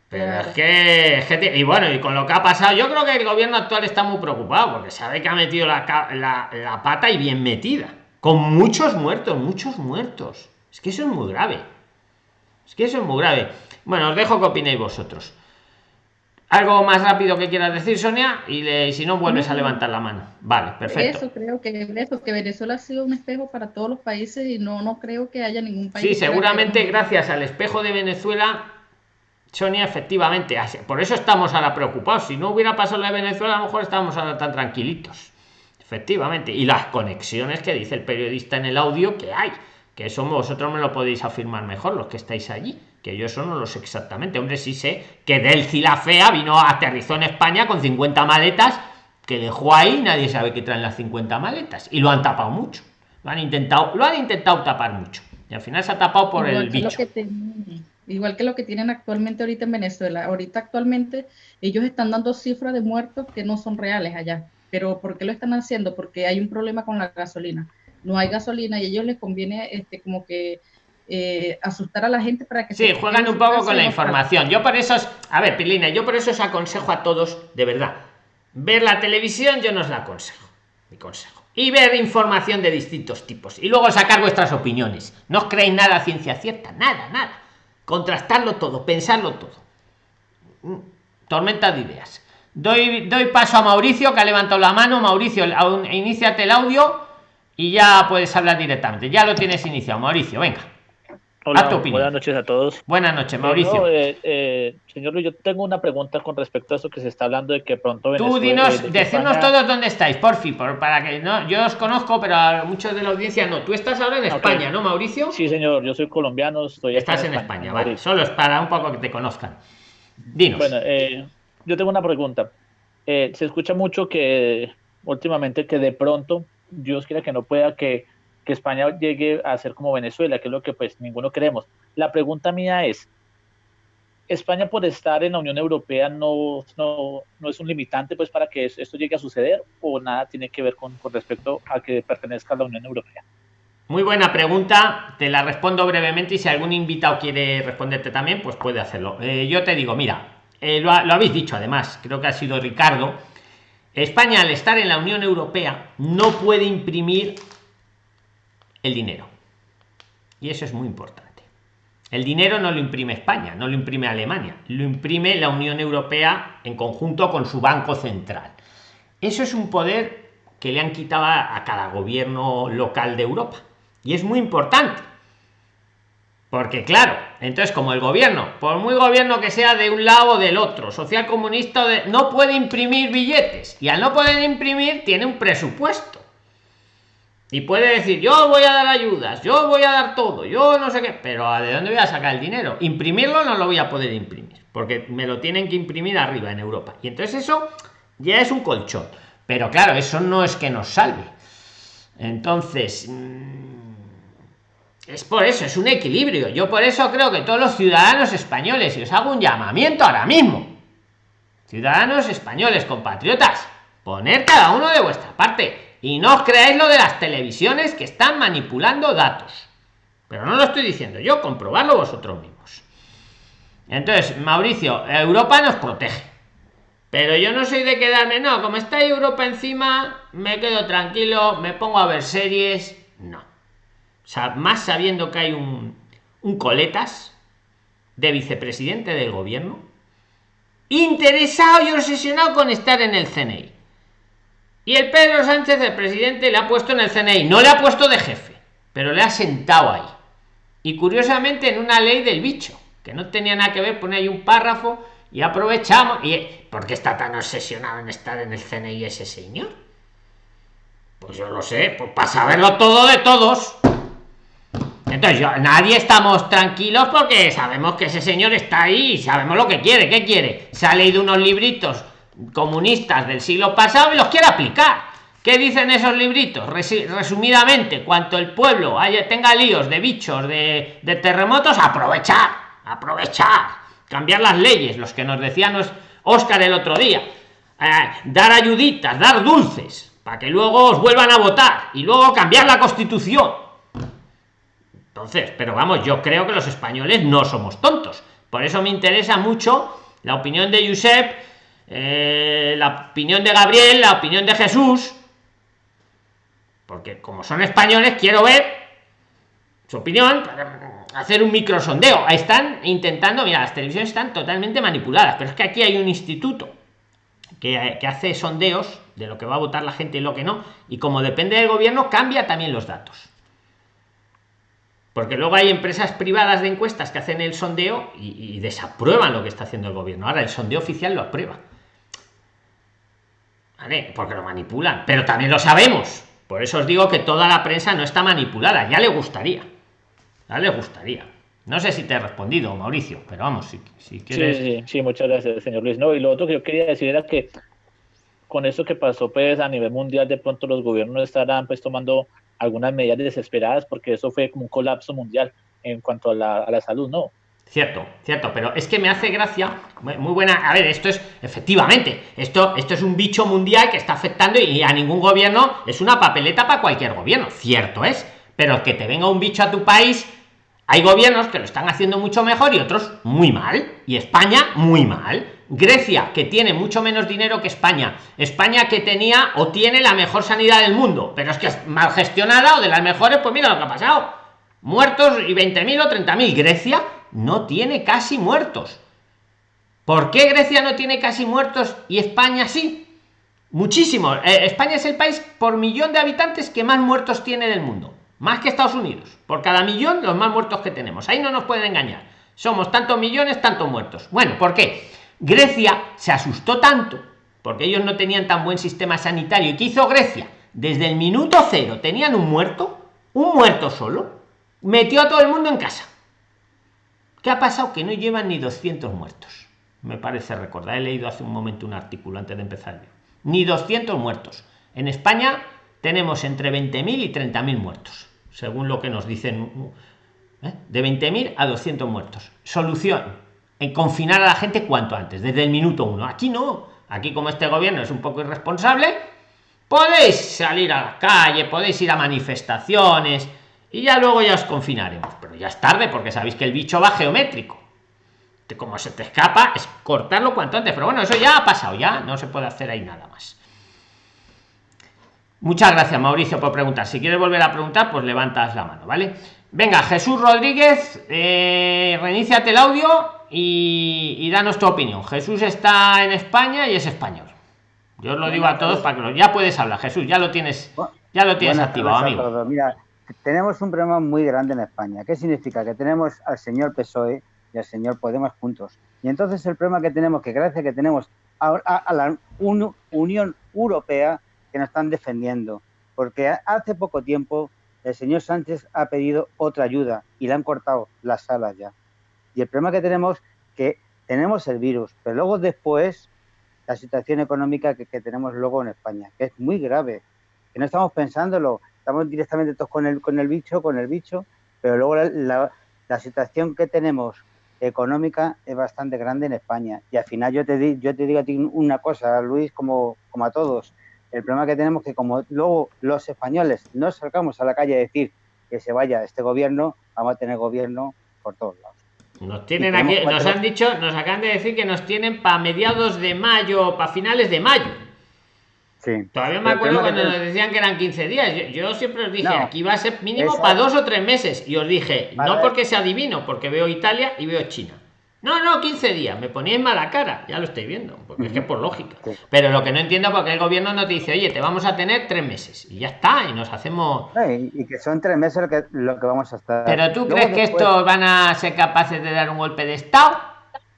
Pero es que, es que y bueno, y con lo que ha pasado, yo creo que el gobierno actual está muy preocupado, porque sabe que ha metido la, la, la pata y bien metida, con muchos muertos, muchos muertos. Es que eso es muy grave. Es que eso es muy grave. Bueno, os dejo que opinéis vosotros. ¿Algo más rápido que quieras decir, Sonia? Y, le- y si no, vuelves a levantar la mano. Vale, perfecto. eso creo que, eso, que Venezuela ha sido un espejo para todos los países y no, no creo que haya ningún país. Sí, seguramente gracias al espejo de Venezuela, Sonia, efectivamente, por eso estamos ahora preocupados. Si no hubiera pasado lo de Venezuela, a lo mejor estábamos ahora tan tranquilitos. Efectivamente. Y las conexiones que dice el periodista en el audio que hay. Que eso vosotros me lo podéis afirmar mejor, los que estáis allí. Que yo eso no lo sé exactamente. Hombre, sí sé que Delci la Fea vino, aterrizó en España con 50 maletas, que dejó ahí, nadie sabe que traen las 50 maletas. Y lo han tapado mucho. Lo han intentado, lo han intentado tapar mucho. Y al final se ha tapado por igual el bicho. que igual que lo que tienen actualmente ahorita en Venezuela. Ahorita actualmente ellos están dando cifras de muertos que no son reales allá. Pero ¿por qué lo están haciendo? Porque hay un problema con la gasolina. No hay gasolina y a ellos les conviene este como que eh, asustar a la gente para que Sí, se juegan un poco con la información. Yo por eso, os- a ver, Pilina, yo por eso os aconsejo a todos, de verdad, ver la televisión, yo no os la aconsejo, mi consejo. Y ver información de distintos tipos. Y luego sacar vuestras opiniones. No os creéis nada a ciencia cierta, nada, nada. Contrastarlo todo, pensarlo todo. Mm, Tormenta de ideas. Doy, doy paso a Mauricio, que ha levantado la mano. Mauricio, iníciate el audio y ya puedes hablar directamente. Ya lo tienes iniciado, Mauricio, venga. Hola, buenas noches a todos. Buenas noches, Mauricio. Eh, eh, señor Luis, yo tengo una pregunta con respecto a eso que se está hablando de que pronto Tú dinos, decirnos todos dónde estáis, porfi, por, para que no, yo os conozco, pero a muchos de la audiencia no. Tú estás ahora en España, ¿no, Mauricio? Sí, señor, yo soy colombiano, estoy Estás en España, vale. Solo es para un poco que te conozcan. Dinos. Bueno, eh, yo tengo una pregunta. se escucha mucho que últimamente que de pronto, Dios quiera que no pueda que que España llegue a ser como Venezuela, que es lo que pues ninguno queremos. La pregunta mía es, ¿España por estar en la Unión Europea no, no, no es un limitante pues para que esto llegue a suceder o nada tiene que ver con, con respecto a que pertenezca a la Unión Europea? Muy buena pregunta, te la respondo brevemente y si algún invitado quiere responderte también, pues puede hacerlo. Eh, yo te digo, mira, eh, lo, lo habéis dicho además, creo que ha sido Ricardo, España al estar en la Unión Europea no puede imprimir el dinero. Y eso es muy importante. El dinero no lo imprime España, no lo imprime Alemania, lo imprime la Unión Europea en conjunto con su Banco Central. Eso es un poder que le han quitado a cada gobierno local de Europa. Y es muy importante. Porque claro, entonces como el gobierno, por muy gobierno que sea de un lado o del otro, social comunista, no puede imprimir billetes. Y al no poder imprimir, tiene un presupuesto. Y puede decir yo voy a dar ayudas yo voy a dar todo yo no sé qué pero de dónde voy a sacar el dinero imprimirlo no lo voy a poder imprimir porque me lo tienen que imprimir arriba en europa. Y entonces eso ya es un colchón. Pero claro eso no es que nos salve. Entonces mm, es por eso es un equilibrio yo por eso creo que todos los ciudadanos españoles y os hago un llamamiento ahora mismo ciudadanos españoles compatriotas poner cada uno de vuestra parte y no os creáis lo de las televisiones que están manipulando datos. Pero no lo estoy diciendo yo, comprobarlo vosotros mismos. Entonces, Mauricio, Europa nos protege. Pero yo no soy de quedarme, no, como está Europa encima, me quedo tranquilo, me pongo a ver series. No. Más sabiendo que hay un, un coletas de vicepresidente del gobierno, interesado y obsesionado con estar en el CNI. Y el Pedro Sánchez, el presidente, le ha puesto en el CNI, no le ha puesto de jefe, pero le ha sentado ahí. Y curiosamente en una ley del bicho, que no tenía nada que ver, pone ahí un párrafo y aprovechamos. y ¿Por qué está tan obsesionado en estar en el CNI ese señor? Pues yo lo sé, pues para saberlo todo de todos. Entonces, yo, nadie estamos tranquilos porque sabemos que ese señor está ahí sabemos lo que quiere. ¿Qué quiere? Se ha leído unos libritos comunistas del siglo pasado y los quiere aplicar. ¿Qué dicen esos libritos? Resumidamente, cuanto el pueblo tenga líos de bichos, de, terremotos, aprovechar, aprovechar, cambiar las leyes, los que nos decían Oscar el otro día, eh, dar ayuditas, dar dulces, para que luego os vuelvan a votar y luego cambiar la constitución. Entonces, pero vamos, yo creo que los españoles no somos tontos. Por eso me interesa mucho la opinión de Josep eh, la opinión de Gabriel, la opinión de Jesús, porque como son españoles, quiero ver su opinión para hacer un micro sondeo. Están intentando, mira, las televisiones están totalmente manipuladas, pero es que aquí hay un instituto que hace sondeos de lo que va a votar la gente y lo que no, y como depende del gobierno, cambia también los datos porque luego hay empresas privadas de encuestas que hacen el sondeo y, y, desaprueban lo que está haciendo el gobierno. Ahora el sondeo oficial lo aprueba. Porque lo manipulan, pero también lo sabemos. Por eso os digo que toda la prensa no está manipulada, ya le gustaría. Ya le gustaría. No sé si te he respondido, Mauricio, pero vamos, si, si quieres. Sí, sí, muchas gracias, señor Luis. No, y lo otro que yo quería decir era que con eso que pasó pues a nivel mundial, de pronto los gobiernos estarán pues tomando algunas medidas desesperadas porque eso fue como un colapso mundial en cuanto a la, a la salud, ¿no? Cierto, cierto, pero es que me hace gracia, muy buena, a ver, esto es, efectivamente, esto, esto es un bicho mundial que está afectando y a ningún gobierno es una papeleta para cualquier gobierno, cierto es, pero que te venga un bicho a tu país, hay gobiernos que lo están haciendo mucho mejor y otros muy mal, y España muy mal. Grecia, que tiene mucho menos dinero que España. España que tenía o tiene la mejor sanidad del mundo, pero es que es mal gestionada o de las mejores, pues mira lo que ha pasado. Muertos y 20.000 o 30.000. Grecia no tiene casi muertos. ¿Por qué Grecia no tiene casi muertos y España sí? Muchísimo. Eh, España es el país por millón de habitantes que más muertos tiene del mundo. Más que Estados Unidos. Por cada millón, los más muertos que tenemos. Ahí no nos pueden engañar. Somos tantos millones, tantos muertos. Bueno, ¿por qué? Grecia se asustó tanto porque ellos no tenían tan buen sistema sanitario. ¿Y qué hizo Grecia? Desde el minuto cero tenían un muerto, un muerto solo, metió a todo el mundo en casa. ¿Qué ha pasado? Que no llevan ni 200 muertos. Me parece recordar. He leído hace un momento un artículo antes de empezar Ni 200 muertos. En España tenemos entre 20.000 y 30.000 muertos, según lo que nos dicen. ¿eh? De 20.000 a 200 muertos. Solución. En confinar a la gente cuanto antes, desde el minuto uno. Aquí no. Aquí como este gobierno es un poco irresponsable, podéis salir a la calle, podéis ir a manifestaciones y ya luego ya os confinaremos. Pero ya es tarde porque sabéis que el bicho va geométrico. Que como se te escapa es cortarlo cuanto antes. Pero bueno, eso ya ha pasado, ya no se puede hacer ahí nada más. Muchas gracias, Mauricio, por preguntar. Si quieres volver a preguntar, pues levantas la mano, ¿vale? Venga, Jesús Rodríguez, eh, reiníciate el audio y, danos tu opinión. Jesús está en España y es español. Yo os lo digo a todos para que lo, ya puedes hablar, Jesús, ya lo tienes, ya lo tienes activado, amigo. Mira, tenemos un problema muy grande en España. ¿Qué significa? Que tenemos al señor PSOE y al señor Podemos juntos. Y entonces el problema que tenemos, que gracias que tenemos a, a la Unión Europea que nos están defendiendo, porque hace poco tiempo el señor Sánchez ha pedido otra ayuda y le han cortado las alas ya. Y el problema que tenemos que tenemos el virus, pero luego después la situación económica que, tenemos luego en España, que es muy grave, que no estamos pensándolo, estamos directamente todos con el, con el bicho, con el bicho, pero luego la, la, situación que tenemos económica es bastante grande en España. Y al final yo te, yo te digo a ti una cosa, Luis, como, como a todos, el problema que tenemos es que como luego los españoles no salgamos a la calle a decir que se vaya este gobierno, vamos a tener gobierno por todos lados. Nos tienen aquí, nos han dicho, nos acaban de decir que nos tienen para mediados de mayo, para finales de mayo. Sí. Todavía me acuerdo cuando nos decían que eran 15 días. Yo, siempre os dije, aquí va a ser mínimo para dos o tres meses. Y os dije, no porque sea adivino, porque veo Italia y veo China. No, no, 15 días. Me poníais mala cara. Ya lo estoy viendo. Porque es que por lógica. Pero lo que no entiendo es porque el gobierno no te dice, oye, te vamos a tener tres meses. Y ya está. Y nos hacemos. y que son tres meses lo que, lo que vamos a estar. Pero tú crees que estos van a ser capaces de dar un golpe de Estado?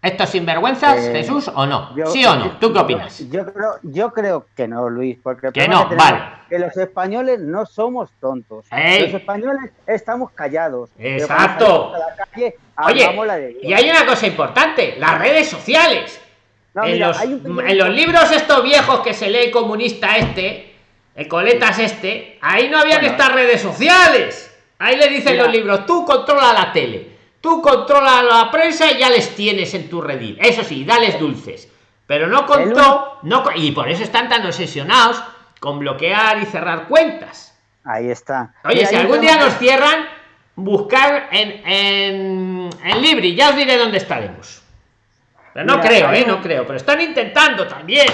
¿Estos sinvergüenzas, eh, Jesús, o no? ¿Sí o no? ¿Tú qué opinas? Yo creo, yo creo que no, Luis, porque que no, vale. que los españoles no somos tontos. Los españoles estamos callados. Exacto. Oye, y hay una cosa importante, las redes sociales. en, los, en los libros estos viejos que se lee comunista este, el coletas este, ahí no habían estas redes sociales. Ahí le dicen los libros, tú controla la tele Tú controlas la prensa y ya les tienes en tu redil. Eso sí, dales dulces. Pero no contó, no, y por eso están tan obsesionados con bloquear y cerrar cuentas. Ahí está. Oye, si algún día nos cierran, buscar en, en, en Libri, ya os diré dónde estaremos. Pero no creo, ¿eh? No creo, pero están intentando también.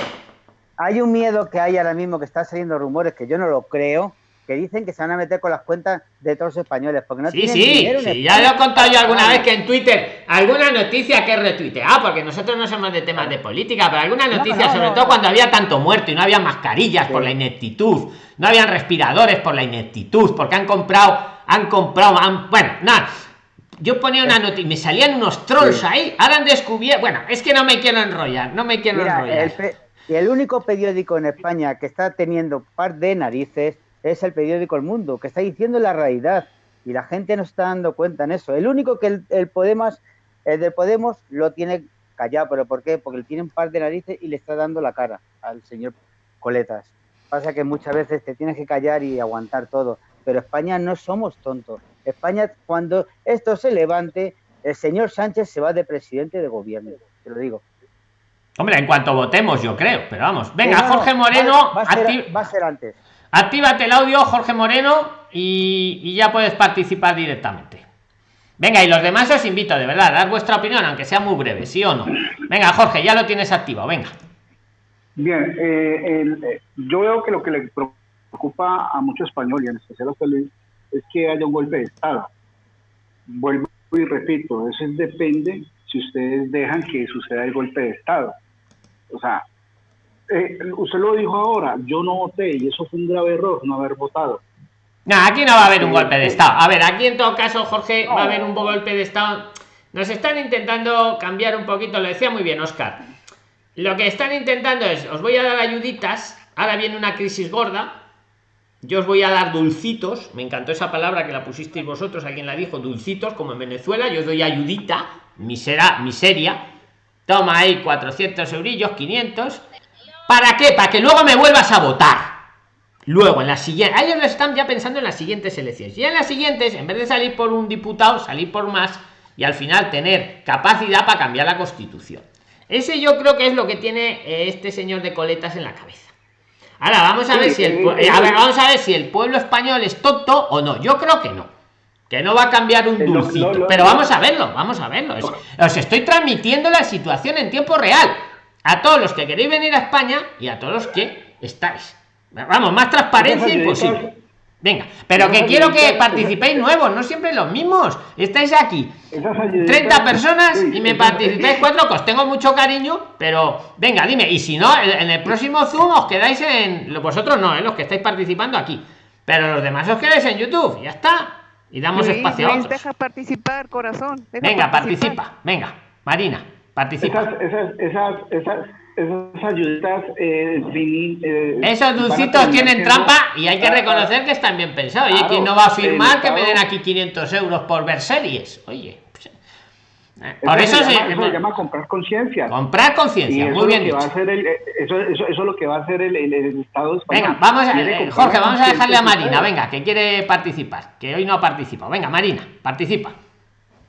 Hay un miedo que hay ahora mismo que está saliendo rumores que yo no lo creo, que dicen que se van a meter con las cuentas de todos los españoles. Porque no sí, sí, sí ya lo he contado yo alguna vez que en Twitter, alguna noticia que retuite. Ah, porque nosotros no somos de temas de política, pero alguna noticia, sobre todo cuando había tanto muerto y no había mascarillas por la ineptitud, no habían respiradores por la ineptitud, porque han comprado, han comprado, han, bueno, nada. Yo ponía una noticia, me salían unos trolls ahí, ahora han descubierto, bueno, es que no me quiero enrollar, no me quiero enrollar. El, el único periódico en España que está teniendo par de narices es el periódico El Mundo, que está diciendo la realidad y la gente no está dando cuenta en eso. El único que el, Podemos, el de Podemos lo tiene callado, pero ¿por qué? Porque le tiene un par de narices y le está dando la cara al señor Coletas. Pasa que muchas veces te tienes que callar y aguantar todo, pero España no somos tontos. España, cuando esto se levante, el señor Sánchez se va de presidente de gobierno, te lo digo. Hombre, en cuanto votemos, yo creo, pero vamos. Venga, Jorge Moreno. va a ser antes. Actívate el audio, Jorge Moreno, y, ya puedes participar directamente. Venga, y los demás os invito, de verdad, a dar vuestra opinión, aunque sea muy breve, ¿sí o no? Venga, Jorge, ya lo tienes activado, venga. Bien, eh, eh, yo veo que lo que le preocupa a muchos españoles, en especial a Luis, es que haya un golpe de Estado. Vuelvo y repito, eso depende si ustedes dejan que suceda el golpe de Estado. O sea, eh, usted lo dijo ahora, yo no voté y eso fue un grave error, no haber votado. No, aquí no va a haber un golpe de Estado. A ver, aquí en todo caso, Jorge, va a haber un golpe de Estado. Nos están intentando cambiar un poquito, lo decía muy bien Oscar. Lo que están intentando es, os voy a dar ayuditas, ahora viene una crisis gorda, yo os voy a dar dulcitos, me encantó esa palabra que la pusisteis vosotros, alguien la dijo, dulcitos, como en Venezuela, yo os doy ayudita, misera, miseria, toma ahí 400 eurillos, 500, ¿para qué? Para que luego me vuelvas a votar. Luego, en la siguiente, ellos lo están ya pensando en las siguientes elecciones. Y en las siguientes, en vez de salir por un diputado, salir por más y al final tener capacidad para cambiar la constitución. Ese yo creo que es lo que tiene eh, este señor de coletas en la cabeza. Ahora vamos a ver si el eh, a ver, vamos a ver si el pueblo español es tonto o no. Yo creo que no. Que no va a cambiar un dulcito. pero vamos a verlo, vamos a verlo. os estoy transmitiendo la situación en tiempo real. A todos los que queréis venir a España y a todos los que estáis. Vamos, más transparencia imposible. Venga, pero que quiero que participéis nuevos, no siempre los mismos. Estáis aquí 30 personas y me participáis cuatro, que os tengo mucho cariño, pero venga, dime, y si no, en el próximo Zoom os quedáis en. Vosotros no, ¿eh? los que estáis participando aquí, pero los demás os quedáis en YouTube, ya está. Y damos espacio a Deja participar, corazón. venga, participa, venga, Marina, participa. esas, esas, esas esas ayuditas eh, eh, esos dulcitos tienen trampa y hay que reconocer que están bien pensados. Oye quién no va a firmar que me den aquí 500 euros por ver series oye pues, eh, por eso, se, llama, comprar conciencia. Comprar conciencia muy bien eso, eso, es lo que va a hacer el, estado español venga vamos a, jorge vamos a dejarle a marina. venga que quiere participar que hoy no ha participado. Venga marina participa.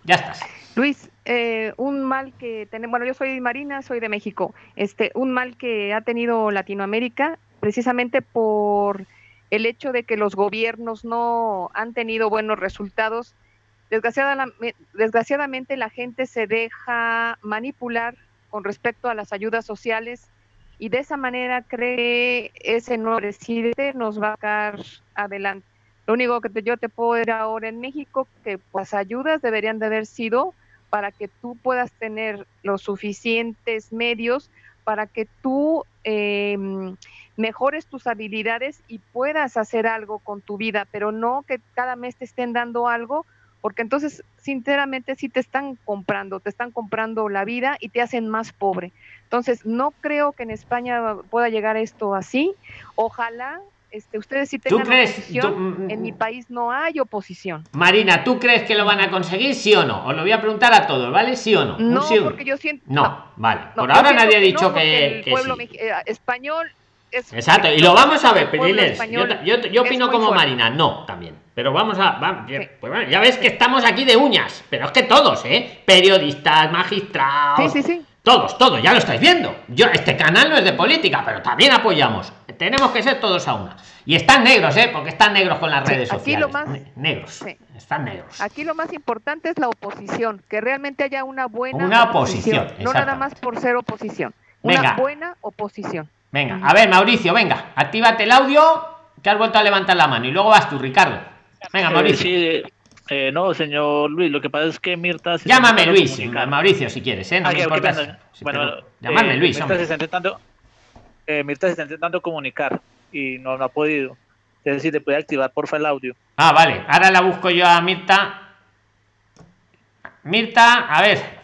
Ya estás. Luis eh, un mal que tenemos, bueno, yo soy Marina, soy de México, este, un mal que ha tenido Latinoamérica precisamente por el hecho de que los gobiernos no han tenido buenos resultados. Desgraciadamente, desgraciadamente la gente se deja manipular con respecto a las ayudas sociales y de esa manera cree que ese nuevo presidente nos va a sacar adelante. Lo único que yo te puedo decir ahora en México, que las ayudas deberían de haber sido para que tú puedas tener los suficientes medios para que tú em, mejores tus habilidades y puedas hacer algo con tu vida, pero no que cada mes te estén dando algo, porque entonces sinceramente sí te están comprando, te están comprando la vida y te hacen más pobre. Entonces no creo que en España pueda llegar esto así. Ojalá este, ustedes sí tengan oposición, en mi país no hay oposición. Marina, ¿tú crees que lo van a conseguir, sí o no? Os lo voy a preguntar a todos, ¿vale? ¿Sí o no? No, porque yo siento... No, vale. Por ahora nadie ha dicho que, el pueblo eh, español es... Exacto, y lo vamos a ver, Periles. Yo, yo, opino como Marina, no, también. Pero vamos a... pues ya ves que estamos aquí de uñas, pero es que todos, ¿eh? Periodistas, magistrados... Sí, sí, sí. Todos, todos, ya lo estáis viendo. Yo, este canal no es de política, pero también apoyamos. Tenemos que ser todos a una. Y están negros, ¿eh? Porque están negros con las redes sociales. Lo más, negros. Están negros. Aquí lo más importante es la oposición, que realmente haya una buena una oposición. no nada más por ser oposición. Una buena oposición. Venga, a ver, Mauricio, venga, actívate el audio, que has vuelto a levantar la mano. Y luego vas tú, Ricardo. Venga, eh, Mauricio. Eh, no, señor Luis, lo que pasa es que Mirta... Llámame Luis, Mauricio, si quieres, ¿eh? No ah, me importa. bueno, llamarme eh, Luis. Mirta se, está intentando, eh, Mirta se está intentando comunicar y no, no ha podido. Es decir, te puede activar porfa el audio. Ah, vale. Ahora la busco yo a Mirta. Mirta, a ver.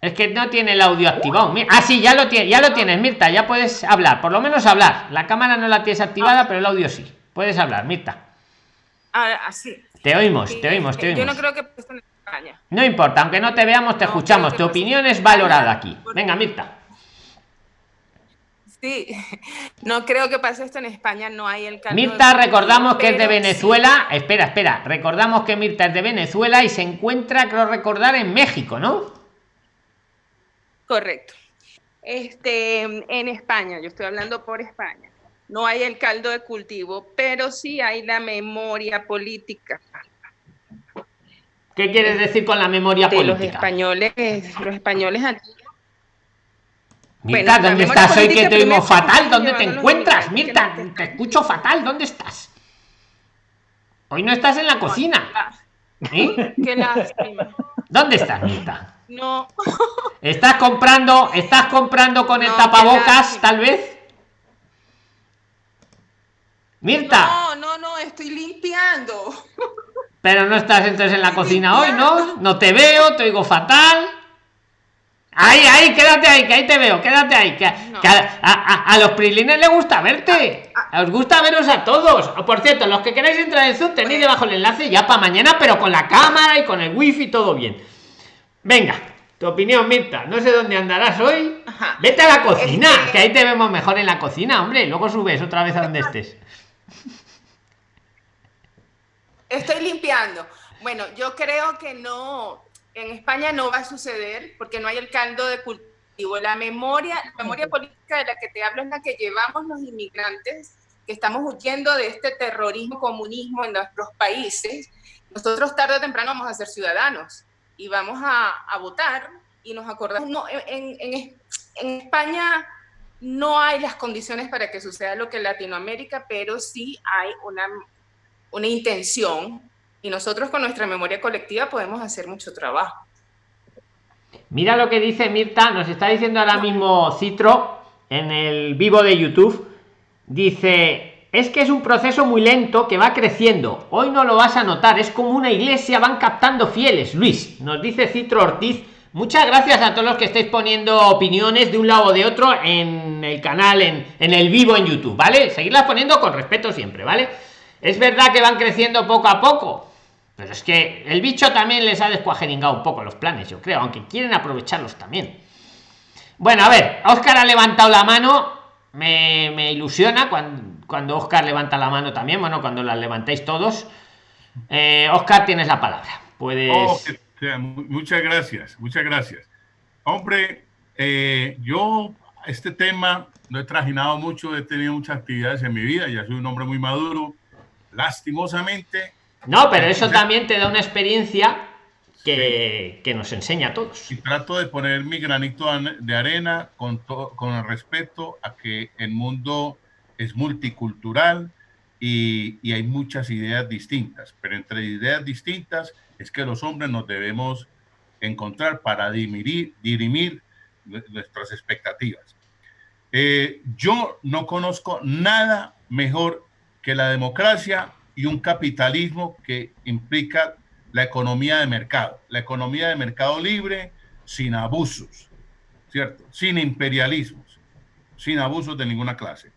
Es que no tiene el audio activado. Ah, sí, ya lo, tiene, ya lo tienes, Mirta. Ya puedes hablar. Por lo menos hablar. La cámara no la tienes activada, pero el audio sí. Puedes hablar, Mirta. Así. Ah, te oímos, te oímos, te oímos. Yo no creo que en España. No importa, aunque no te veamos, te escuchamos. Tu opinión es valorada aquí. Venga, Mirta. Sí, no creo que pase esto en España, no hay el Mirta, recordamos que es de Venezuela. Espera, espera, recordamos que Mirta es de Venezuela y se encuentra, creo recordar, en México, ¿no? Correcto. Este, en España, yo estoy hablando por España no hay el caldo de cultivo, pero sí hay la memoria política. ¿Qué quieres decir con la memoria política? Los españoles, los españoles aquí. Mirta, ¿dónde estás hoy que te oímos fatal? ¿Dónde te encuentras? Mirta, te escucho fatal, ¿dónde estás? Hoy no estás en la cocina. ¿Eh? Qué lástima. ¿Dónde estás, Mirta? No. ¿Estás comprando, estás comprando con el tapabocas, tal vez? Mirta. No, no, no, estoy limpiando. Pero no estás entonces en la cocina hoy, ¿no? No te veo, te oigo fatal. Ahí, ahí, quédate ahí, que ahí te veo, quédate ahí. Que, a, los prilines les gusta verte. Os gusta veros a todos. Por cierto, los que queráis entrar en Zoom tenéis debajo el enlace ya para mañana, pero con la cámara y con el wifi todo bien. Venga, tu opinión, Mirta. No sé dónde andarás hoy. Vete a la cocina, que ahí te vemos mejor en la cocina, hombre. Luego subes otra vez a donde estés. Estoy limpiando. Bueno, yo creo que no, en España no va a suceder porque no hay el caldo de cultivo. La memoria, la memoria política de la que te hablo es la que llevamos los inmigrantes que estamos huyendo de este terrorismo, comunismo en nuestros países. Nosotros tarde o temprano vamos a ser ciudadanos y vamos a, votar y nos acordamos. No, en, en, en España no hay las condiciones para que suceda lo que en Latinoamérica, pero sí hay una, una intención y nosotros con nuestra memoria colectiva podemos hacer mucho trabajo. Mira lo que dice Mirta, nos está diciendo ahora mismo Citro en el vivo de YouTube. Dice, es que es un proceso muy lento que va creciendo. Hoy no lo vas a notar, es como una iglesia, van captando fieles. Luis, nos dice Citro Ortiz. Muchas gracias a todos los que estáis poniendo opiniones de un lado o de otro en el canal, en, el vivo en YouTube, ¿vale? Seguirlas poniendo con respeto siempre, ¿vale? Es verdad que van creciendo poco a poco, pero es que el bicho también les ha descuajeringado un poco los planes, yo creo, aunque quieren aprovecharlos también. Bueno, a ver, Oscar ha levantado la mano, me, ilusiona cuando, cuando Oscar levanta la mano también, bueno, cuando la levantéis todos. Eh, Oscar, tienes la palabra. Puedes. Oh, muchas gracias, muchas gracias. Hombre, eh, yo este tema lo he trajinado mucho, he tenido muchas actividades en mi vida, ya soy un hombre muy maduro. Lastimosamente, no, pero eso también te da una experiencia que, nos enseña a todos. Y trato de poner mi granito de arena con, con el respeto a que el mundo es multicultural y, y, hay muchas ideas distintas, pero entre ideas distintas es que los hombres nos debemos encontrar para dirimir, dirimir nuestras expectativas. Eh, yo no conozco nada mejor que la democracia y un capitalismo que implica la economía de mercado, la economía de mercado libre sin abusos, ¿cierto? Sin imperialismos, sin abusos de ninguna clase.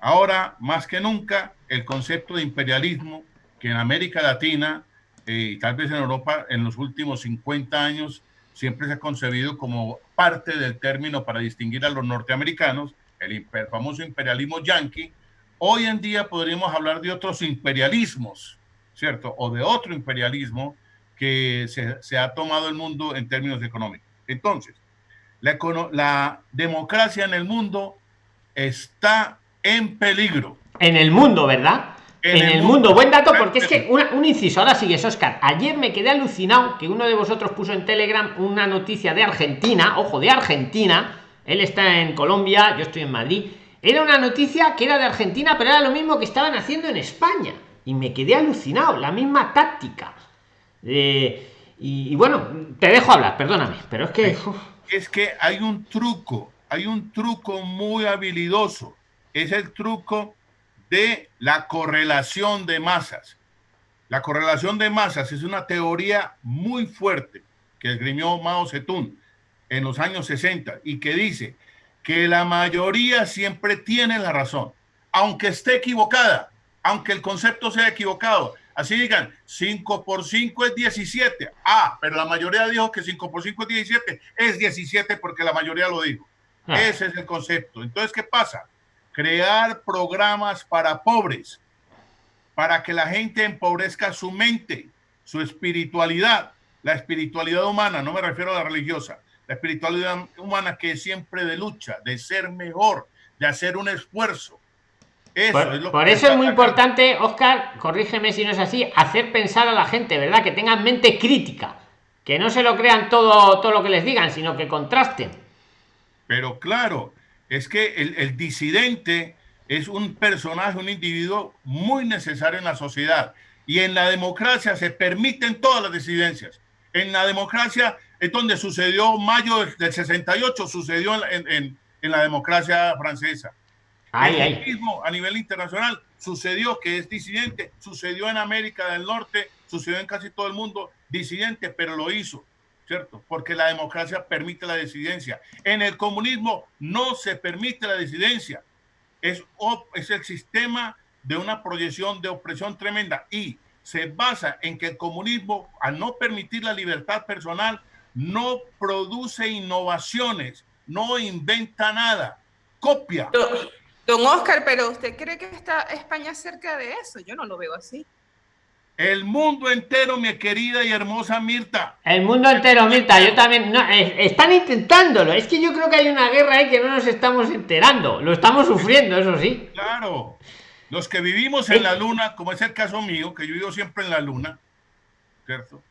Ahora, más que nunca, el concepto de imperialismo que en América Latina eh, y tal vez en Europa en los últimos 50 años siempre se ha concebido como parte del término para distinguir a los norteamericanos, el famoso imperialismo yanqui, Hoy en día podríamos hablar de otros imperialismos, ¿cierto? O de otro imperialismo que se, ha tomado el mundo en términos económicos. Entonces, la, la democracia en el mundo está en peligro. En el mundo, ¿verdad? En, el, mundo. Buen dato, porque es que un inciso, ahora sigue Oscar. Ayer me quedé alucinado que uno de vosotros puso en Telegram una noticia de Argentina, ojo, de Argentina. Él está en Colombia, yo estoy en Madrid era una noticia que era de Argentina, pero era lo mismo que estaban haciendo en España. Y me quedé alucinado, la misma táctica. Eh, y, bueno, te dejo hablar, perdóname, pero es que... Es que hay un truco, hay un truco muy habilidoso. Es el truco de la correlación de masas. La correlación de masas es una teoría muy fuerte que esgrimió Mao Zedong en los años 60 y que dice que la mayoría siempre tiene la razón, aunque esté equivocada, aunque el concepto sea equivocado. Así digan, 5 por 5 es 17. Ah, pero la mayoría dijo que 5 por 5 es 17. Es 17 porque la mayoría lo dijo. Ah. Ese es el concepto. Entonces, ¿qué pasa? Crear programas para pobres, para que la gente empobrezca su mente, su espiritualidad, la espiritualidad humana, no me refiero a la religiosa, la espiritualidad humana que es siempre de lucha, de ser mejor, de hacer un esfuerzo. Eso por, es, lo por eso es muy importante, Oscar, corrígeme si no es así, hacer pensar a la gente, ¿verdad? Que tengan mente crítica, que no se lo crean todo, todo lo que les digan, sino que contrasten. Pero claro, es que el, el disidente es un personaje, un individuo muy necesario en la sociedad. Y en la democracia se permiten todas las disidencias. En la democracia es donde sucedió mayo del 68, sucedió en, la democracia francesa. Ay, mismo a nivel internacional sucedió que es disidente, sucedió en América del Norte, sucedió en casi todo el mundo, disidente, pero lo hizo, ¿cierto? Porque la democracia permite la disidencia. En el comunismo no se permite la disidencia. Es, es el sistema de una proyección de opresión tremenda y se basa en que el comunismo, al no permitir la libertad personal, no produce innovaciones, no inventa nada, copia. Don Oscar, pero ¿usted cree que está España cerca de eso? Yo no lo veo así. El mundo entero, mi querida y hermosa Mirta. El mundo entero, Mirta. Yo también. No, están intentándolo. Es que yo creo que hay una guerra ahí que no nos estamos enterando. Lo estamos sufriendo, eso sí. Claro. Los que vivimos en la luna, como es el caso mío, que yo vivo siempre en la luna, ¿cierto?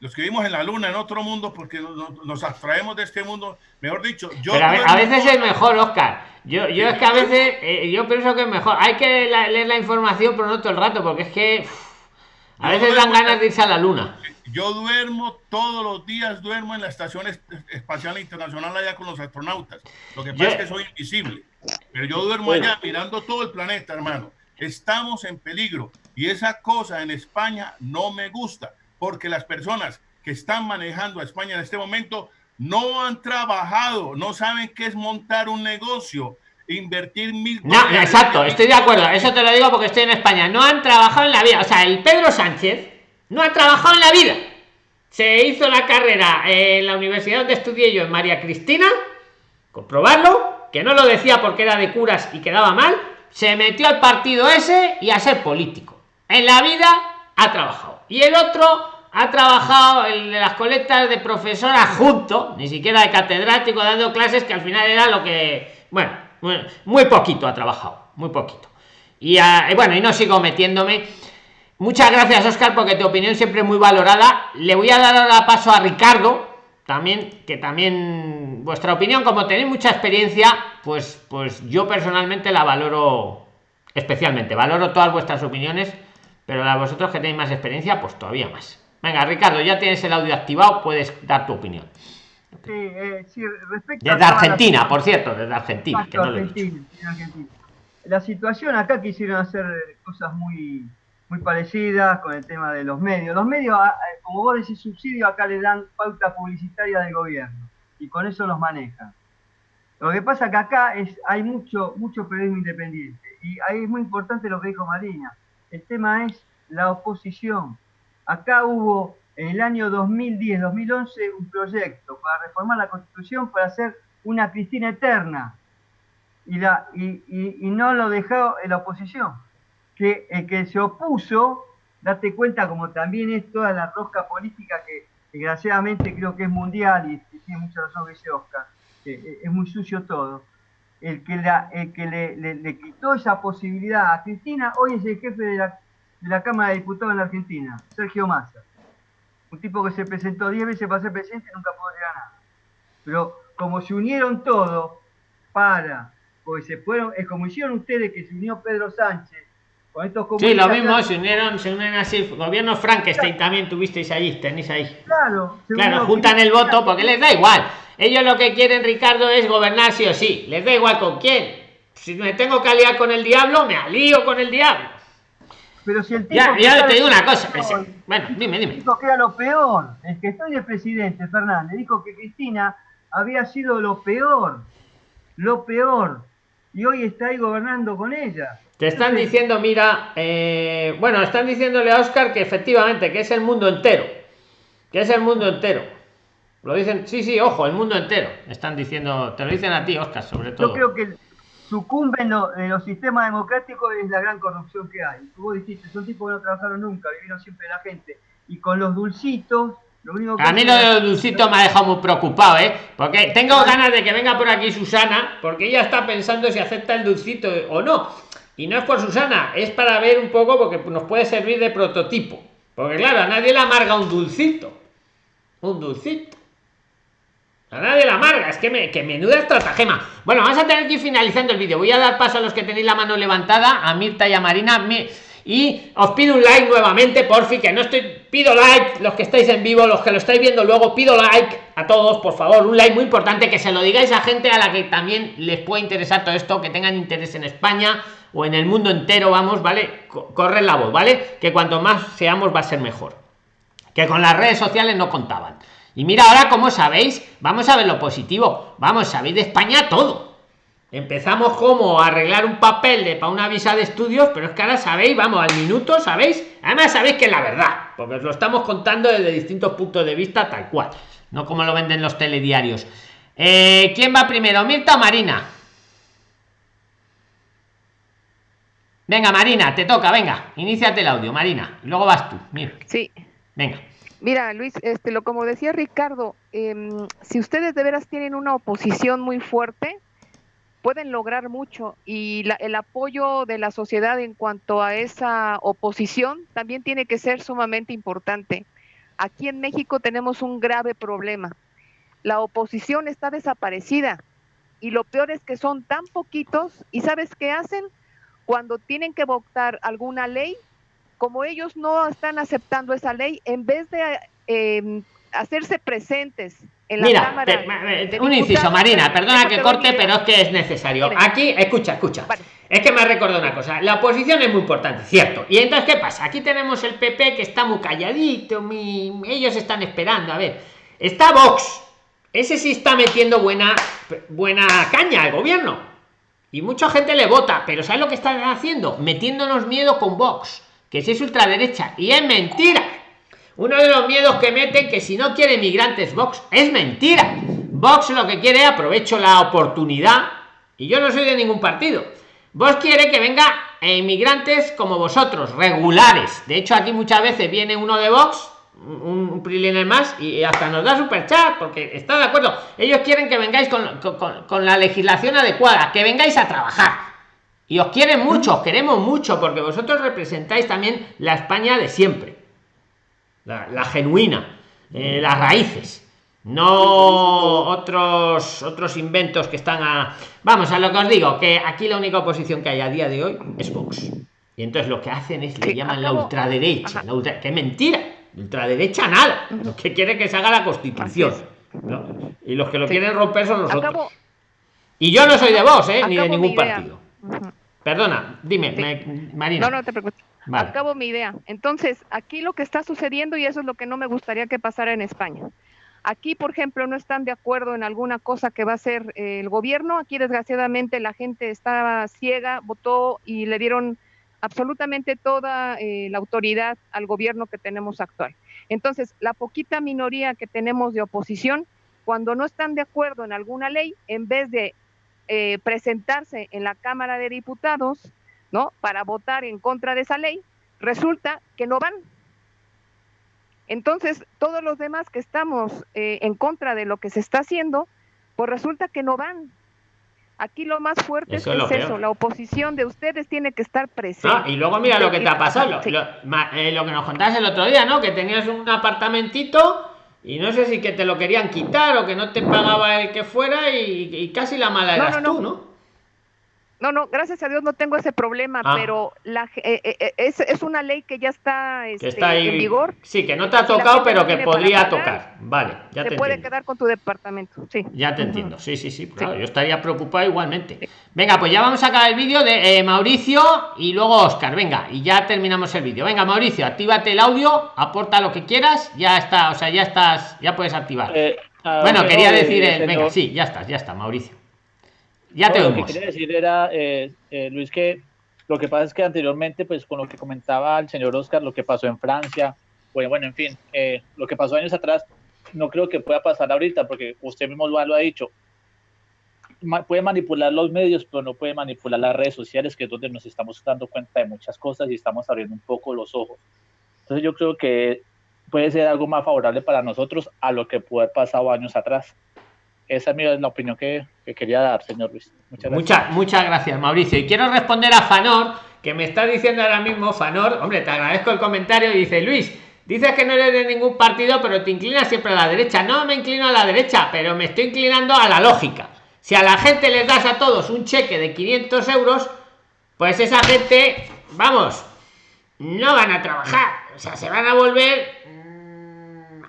Los que vivimos en la luna, en otro mundo, porque nos, abstraemos de este mundo, mejor dicho, yo... Pero a, veces es mejor, Oscar. Yo, yo es que a veces, eh, yo pienso que es mejor. Hay que leer la información, pero no todo el rato, porque es que a veces dan ganas de irse a la luna. Yo duermo todos los días, duermo en la Estación Espacial Internacional allá con los astronautas. Lo que pasa es que soy invisible, pero yo duermo allá mirando todo el planeta, hermano. Estamos en peligro y esa cosa en España no me gusta porque las personas que están manejando a España en este momento no han trabajado, no saben qué es montar un negocio, invertir mil. No, exacto, estoy de acuerdo. Eso te lo digo porque estoy en España. No han trabajado en la vida. O sea, el Pedro Sánchez no ha trabajado en la vida. Se hizo la carrera en la universidad donde estudié yo en María Cristina, comprobarlo, que no lo decía porque era de curas y quedaba mal se metió al partido ese y a ser político. En la vida ha trabajado. Y el otro ha trabajado en las colectas de profesor adjunto, ni siquiera de catedrático, dando clases que al final era lo que. Bueno, muy poquito ha trabajado, muy poquito. Y, bueno, y no sigo metiéndome. Muchas gracias, Oscar, porque tu opinión siempre es muy valorada. Le voy a dar ahora paso a Ricardo, también que también vuestra opinión como tenéis mucha experiencia pues pues yo personalmente la valoro especialmente valoro todas vuestras opiniones pero a vosotros que tenéis más experiencia pues todavía más venga ricardo ya tienes el audio activado puedes dar tu opinión sí, eh, desde argentina por cierto desde argentina, que no argentina la situación acá quisieron hacer cosas muy muy parecidas con el tema de los medios. Los medios, como vos decís, subsidio, acá le dan pauta publicitaria del gobierno y con eso los manejan. Lo que pasa que acá es, hay mucho, mucho periodismo independiente y ahí es muy importante lo que dijo Marina. El tema es la oposición. Acá hubo en el año 2010-2011 un proyecto para reformar la constitución para hacer una Cristina eterna y, no lo dejó en la oposición que el que se opuso, date cuenta como también es toda la rosca política que desgraciadamente creo que es mundial y, tiene mucha razón que dice Oscar, es muy sucio todo. El que, el que le, le, quitó esa posibilidad a Cristina, hoy es el jefe de la, de la Cámara de Diputados en la Argentina, Sergio Massa. Un tipo que se presentó 10 veces para ser presidente y nunca pudo llegar a nada. Pero como se unieron todos para, porque se fueron, es como hicieron ustedes que se unió Pedro Sánchez Sí, lo mismo, se unieron, se unen así. Gobierno Frankenstein también tuvisteis allí, tenéis ahí. Claro, claro, juntan el voto porque les da igual. Ellos lo que quieren, Ricardo, es gobernar sí o sí. Les da igual con quién. Si me tengo que aliar con el diablo, me alío con el diablo. Pero si el tipo ya, ya te digo una cosa. bueno, dime, dime. Dijo que era lo peor. El que estoy de presidente, Fernández, dijo que Cristina había sido lo peor. Lo peor. Y hoy está ahí gobernando con ella. Te están diciendo, mira, eh, bueno, están diciéndole a Oscar que efectivamente, que es el mundo entero. Que es el mundo entero. Lo dicen, sí, sí, ojo, el mundo entero. Están diciendo, te lo dicen a ti, Oscar, sobre todo. Yo creo que sucumbe en, los sistemas democráticos es la gran corrupción que hay. Como dijiste, son tipos que no trabajaron nunca, vivieron siempre la gente. Y con los dulcitos, lo único que a mí lo de los dulcitos me ha dejado muy preocupado, ¿eh? Porque tengo ganas de que venga por aquí Susana, porque ella está pensando si acepta el dulcito o no. Y no es por Susana, es para ver un poco porque nos puede servir de prototipo. Porque claro, a nadie le amarga un dulcito. Un dulcito. A nadie le amarga, es que, me, que menuda estratagema. Bueno, vamos a tener que ir finalizando el vídeo. Voy a dar paso a los que tenéis la mano levantada, a Mirta y a Marina. Y os pido un like nuevamente, por fin, que no estoy. Pido like, los que estáis en vivo, los que lo estáis viendo luego, pido like a todos, por favor. Un like muy importante, que se lo digáis a gente a la que también les puede interesar todo esto, que tengan interés en España o en el mundo entero, vamos, ¿vale? Corre la voz, ¿vale? Que cuanto más seamos va a ser mejor. Que con las redes sociales no contaban. Y mira ahora, como sabéis, vamos a ver lo positivo. Vamos, sabéis de España todo. Empezamos como a arreglar un papel de para una visa de estudios, pero es que ahora sabéis, vamos, al minuto, ¿sabéis? Además sabéis que es la verdad, porque os lo estamos contando desde distintos puntos de vista, tal cual. No como lo venden los telediarios. Eh, ¿Quién va primero, Mirta o Marina? Venga, Marina, te toca, venga, iníciate el audio, Marina, y luego vas tú. Mira. Sí. Venga. Mira, Luis, este, lo como decía Ricardo, em, si ustedes de veras tienen una oposición muy fuerte, pueden lograr mucho y el apoyo de la sociedad en cuanto a esa oposición también tiene que ser sumamente importante. Aquí en México tenemos un grave problema. La oposición está desaparecida y lo peor es que son tan poquitos y ¿sabes qué hacen? Cuando tienen que votar alguna ley, como ellos no están aceptando esa ley, en vez de em, hacerse presentes en la Mira, Cámara. un inciso, Marina, perdona que corte, pero es que es necesario. Aquí, escucha, escucha. Es que me recordado una cosa. La oposición es muy importante, cierto. Y entonces, ¿qué pasa? Aquí tenemos el PP que está muy calladito, ellos están esperando. A ver, está Vox. Ese sí está metiendo buena, buena caña al gobierno. Y mucha gente le vota, pero ¿sabes lo que están haciendo? Metiéndonos miedo con Vox que si es ultraderecha y es mentira. Uno de los miedos que meten que si no quiere migrantes Vox es mentira. Vox lo que quiere aprovecho la oportunidad y yo no soy de ningún partido. Vox quiere que venga inmigrantes como vosotros regulares. De hecho aquí muchas veces viene uno de Vox un, un más y hasta nos da super chat porque está de acuerdo. Ellos quieren que vengáis con, con la legislación adecuada que vengáis a trabajar y os quieren mucho, os queremos mucho, porque vosotros representáis también la España de siempre, la, genuina, eh, las raíces, no otros otros inventos que están a. Vamos a lo que os digo, que aquí la única oposición que hay a día de hoy es Vox. Y entonces lo que hacen es le llaman la ultraderecha, la que mentira, ultraderecha nada, lo que quiere que se haga la constitución. Y los que lo quieren romper son los otros. Y yo no soy de Vox, ¿eh? ni de ningún partido. Perdona, dime, Marina. No, no te preocupes. Acabo mi idea. Entonces, aquí lo que está sucediendo, y eso es lo que no me gustaría que pasara en España. Aquí, por ejemplo, no están de acuerdo en alguna cosa que va a hacer eh, el gobierno. Aquí, desgraciadamente, la gente estaba ciega, votó y le dieron absolutamente toda eh, la autoridad al gobierno que tenemos actual. Entonces, la poquita minoría que tenemos de oposición, cuando no están de acuerdo en alguna ley, en vez de eh, presentarse en la Cámara de Diputados, ¿no? Para votar en contra de esa ley, resulta que no van. Entonces, todos los demás que estamos eh, en contra de lo que se está haciendo, pues resulta que no van. Aquí lo más fuerte es, eso, la oposición de ustedes tiene que estar presente. Ah, y luego mira lo que te ha pasado, lo, eh, lo que nos contaste el otro día, ¿no? Que tenías un apartamentito y no sé si que te lo querían quitar o que no te pagaba el que fuera y, casi la mala eras tú, ¿no? No, no, gracias a Dios no tengo ese problema, ah. pero la, eh, eh, eh, es, es, una ley que ya está, este, en vigor. Sí, que no te ha tocado, pero que podría tocar. Vale, ya te, puede quedar con tu departamento, sí. Ya te entiendo, sí, sí, sí, claro, yo estaría preocupado igualmente. Venga, pues ya vamos a acabar el vídeo de Mauricio y luego Oscar, venga, y ya terminamos el vídeo. Venga, Mauricio, actívate el audio, aporta lo que quieras, ya está, o sea, ya estás, ya puedes activar. bueno, quería decir, venga, sí, ya estás, ya está, Mauricio. Ya te Lo que quería decir era, eh, eh, Luis, que lo que pasa es que anteriormente, pues con lo que comentaba el señor Oscar, lo que pasó en Francia, bueno, bueno en fin, eh, lo que pasó años atrás, no creo que pueda pasar ahorita, porque usted mismo lo, ha dicho. puede manipular los medios, pero no puede manipular las redes sociales, que es donde nos estamos dando cuenta de muchas cosas y estamos abriendo un poco los ojos. Entonces yo creo que puede ser algo más favorable para nosotros a lo que pudo haber pasado años atrás. Esa es la opinión que, quería dar, señor Luis. Muchas gracias. Muchas, gracias, Mauricio. Y quiero responder a Fanor, que me está diciendo ahora mismo, Fanor, hombre, te agradezco el comentario, y dice, Luis, dices que no eres de ningún partido, pero te inclinas siempre a la derecha. No me inclino a la derecha, pero me estoy inclinando a la lógica. Si a la gente les das a todos un cheque de 500 euros, pues esa gente, vamos, no van a trabajar. O sea, se van a volver mm,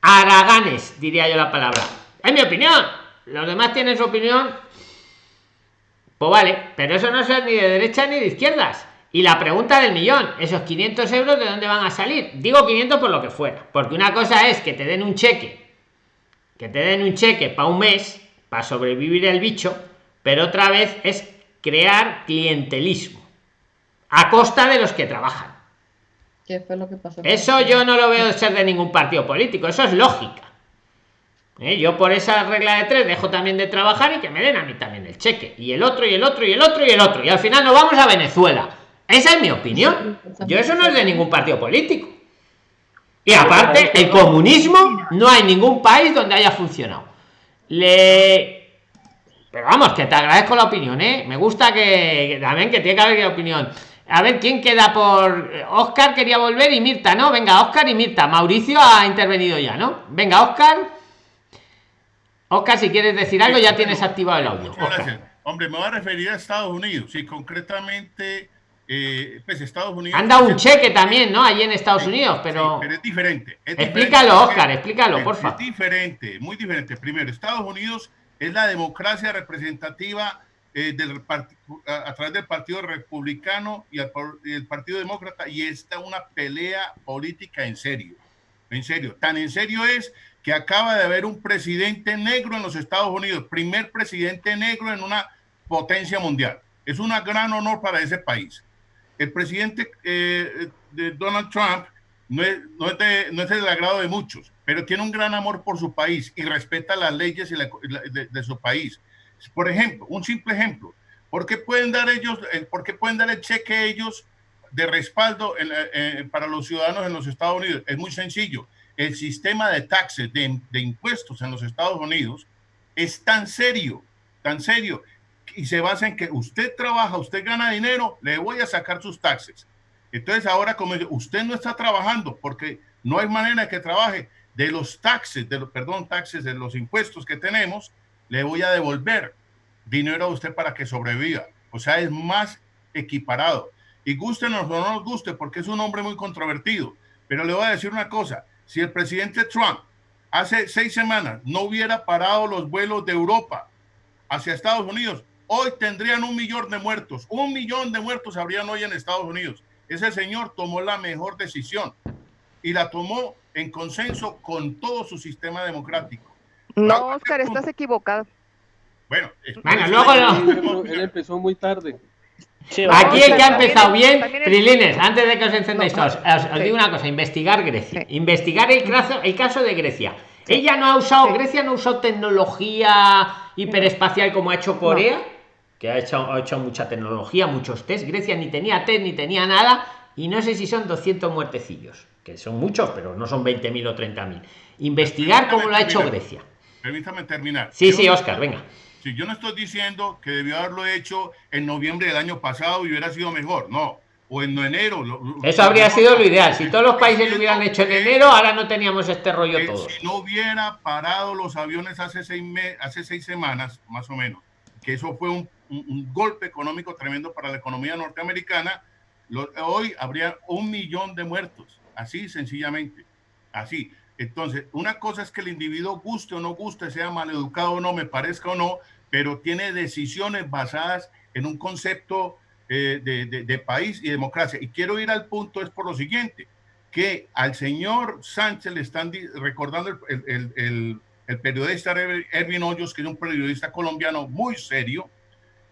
araganes. Araganes, diría yo la palabra. Es mi opinión. Los demás tienen su opinión. Pues vale, pero eso no es ni de derecha ni de izquierdas. Y la pregunta del millón, esos 500 euros, ¿de dónde van a salir? Digo 500 por lo que fuera. Porque una cosa es que te den un cheque, que te den un cheque para un mes, para sobrevivir el bicho, pero otra vez es crear clientelismo a costa de los que trabajan. ¿Qué fue lo que pasó? Eso yo no lo veo ser de ningún partido político, eso es lógica. ¿Eh? Yo por esa regla de tres dejo también de trabajar y que me den a mí también el cheque. Y el otro, y el otro, y el otro, y el otro. Y al final nos vamos a Venezuela. Esa es mi opinión. Yo eso no es de ningún partido político. Y aparte, el comunismo no hay ningún país donde haya funcionado. Le... Pero vamos, que te agradezco la opinión, ¿eh? Me gusta que, también que tiene que haber opinión. A ver, ¿quién queda por...? Oscar quería volver y Mirta, ¿no? Venga, Oscar y Mirta. Mauricio ha intervenido ya, ¿no? Venga, Oscar. Oscar, si quieres decir algo, ya tienes activado el audio. Hombre, me voy a referir a Estados Unidos. Sí, concretamente, eh, pues Estados Unidos... Han dado un cheque también, ¿no? Allí en Estados Unidos, pero... pero es diferente. explícalo, Oscar, explícalo, por favor. Es diferente, muy diferente. Primero, Estados Unidos es la democracia representativa eh, del a, través del Partido Republicano y el, Partido Demócrata y está una pelea política en serio. En serio, tan en serio es que acaba de haber un presidente negro en los Estados Unidos, primer presidente negro en una potencia mundial. Es un gran honor para ese país. El presidente eh, Donald Trump no es, no, es no es del agrado de muchos, pero tiene un gran amor por su país y respeta las leyes de, su país. Por ejemplo, un simple ejemplo, ¿por qué pueden dar ellos, por qué pueden dar el cheque ellos de respaldo eh, para los ciudadanos en los Estados Unidos? Es muy sencillo. El sistema de taxes, de, de impuestos en los Estados Unidos es tan serio, tan serio, y se basa en que usted trabaja, usted gana dinero, le voy a sacar sus taxes. Entonces ahora como usted no está trabajando porque no hay manera de que trabaje, de los taxes, de los, perdón, taxes, de los impuestos que tenemos, le voy a devolver dinero a usted para que sobreviva. O sea, es más equiparado. Y gustenos o no nos guste, porque es un hombre muy controvertido. Pero le voy a decir una cosa, si el presidente Trump hace seis semanas no hubiera parado los vuelos de Europa hacia Estados Unidos, hoy tendrían un millón de muertos. Un millón de muertos habrían hoy en Estados Unidos. Ese señor tomó la mejor decisión y la tomó en consenso con todo su sistema democrático. No, Oscar, estás equivocado. Bueno, bueno luego Él empezó muy tarde. Aquí el que ha empezado bien, Prilines, antes de que os encendéis todos, os, digo una cosa, investigar Grecia, investigar el caso, el caso de Grecia. Ella no ha usado, Grecia no ha usado tecnología hiperespacial como ha hecho Corea, que ha hecho, ha hecho mucha tecnología, muchos test. Grecia ni tenía test ni tenía nada, y no sé si son 200 muertecillos que son muchos, pero no son 20.000 o 30.000. Investigar cómo lo ha hecho Grecia. Permítame terminar. Sí, sí, Oscar, venga. Si yo no estoy diciendo que debió haberlo hecho en noviembre del año pasado y hubiera sido mejor, no. O en enero. Eso habría sido lo ideal. Si todos los países lo hubieran hecho en enero, ahora no teníamos este rollo todo. Si no hubiera parado los aviones hace seis, hace seis semanas, más o menos, que eso fue un, golpe económico tremendo para la economía norteamericana, hoy habría un millón de muertos así sencillamente, así. Entonces, una cosa es que el individuo guste o no guste, sea maleducado o no, me parezca o no, pero tiene decisiones basadas en un concepto eh, de, país y democracia. Y quiero ir al punto, es por lo siguiente, que al señor Sánchez le están recordando el, el periodista Erwin Hoyos, que es un periodista colombiano muy serio,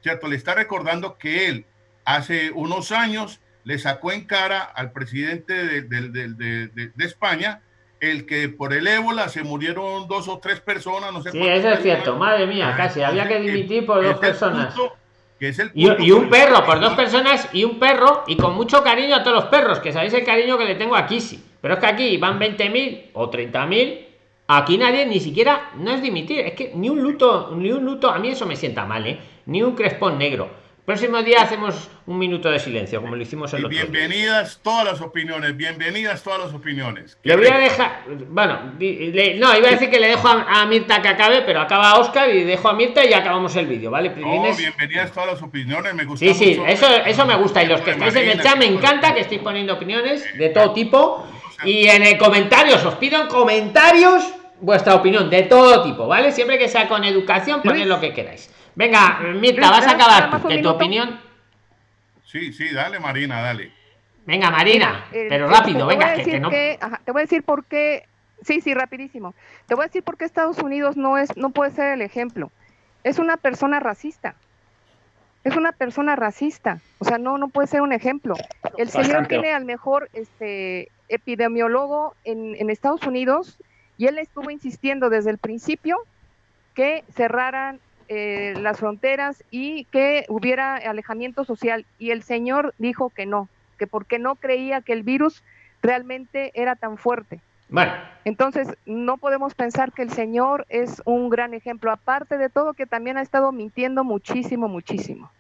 ¿cierto? Le está recordando que él hace unos años le sacó en cara al presidente de, España el que por el ébola se murieron dos o tres personas, no sé Sí, eso es cierto, madre mía, casi, había que dimitir por dos personas. y, un perro, por dos personas y un perro, y con mucho cariño a todos los perros, que sabéis el cariño que le tengo aquí, sí. Pero es que aquí van 20.000 o 30.000, aquí nadie ni siquiera, no es dimitir, es que ni un luto, ni un luto, a mí eso me sienta mal, ¿eh? Ni un crespón negro próximo día hacemos un minuto de silencio, como lo hicimos el y otro día. bienvenidas todas las opiniones, bienvenidas todas las opiniones. Le voy a dejar, bueno, le- no, iba a decir que le dejo a, a Mirta que acabe, pero acaba Oscar y dejo a Mirta y acabamos el vídeo, ¿vale? No, Prilines? bienvenidas todas las opiniones, me gusta Sí, sí, mucho eso, eso me gusta. Y los que estáis en el chat me encanta que estéis poniendo opiniones de todo tipo. Y en el comentarios, os pido en comentarios vuestra opinión de todo tipo, ¿vale? Siempre que sea con educación, poned lo que queráis. Venga, Mirta, vas a acabar tú, que tu opinión. Sí, sí, dale Marina, dale. Venga, Marina, Eh, pero rápido, venga, que, que no. que- ajá, te voy a decir por qué. Sí, sí, rapidísimo. Te voy a decir por qué Estados Unidos no es, no puede ser el ejemplo. Es una persona racista. Es una persona racista. O sea, no, no puede ser un ejemplo. El señor Bastante. tiene al mejor este epidemiólogo en, en Estados Unidos y él estuvo insistiendo desde el principio que cerraran eh, las fronteras y que hubiera alejamiento social. Y el señor dijo que no, que porque no creía que el virus realmente era tan fuerte. Bueno, Entonces, no podemos pensar que el señor es un gran ejemplo, aparte de todo que también ha estado mintiendo muchísimo, muchísimo.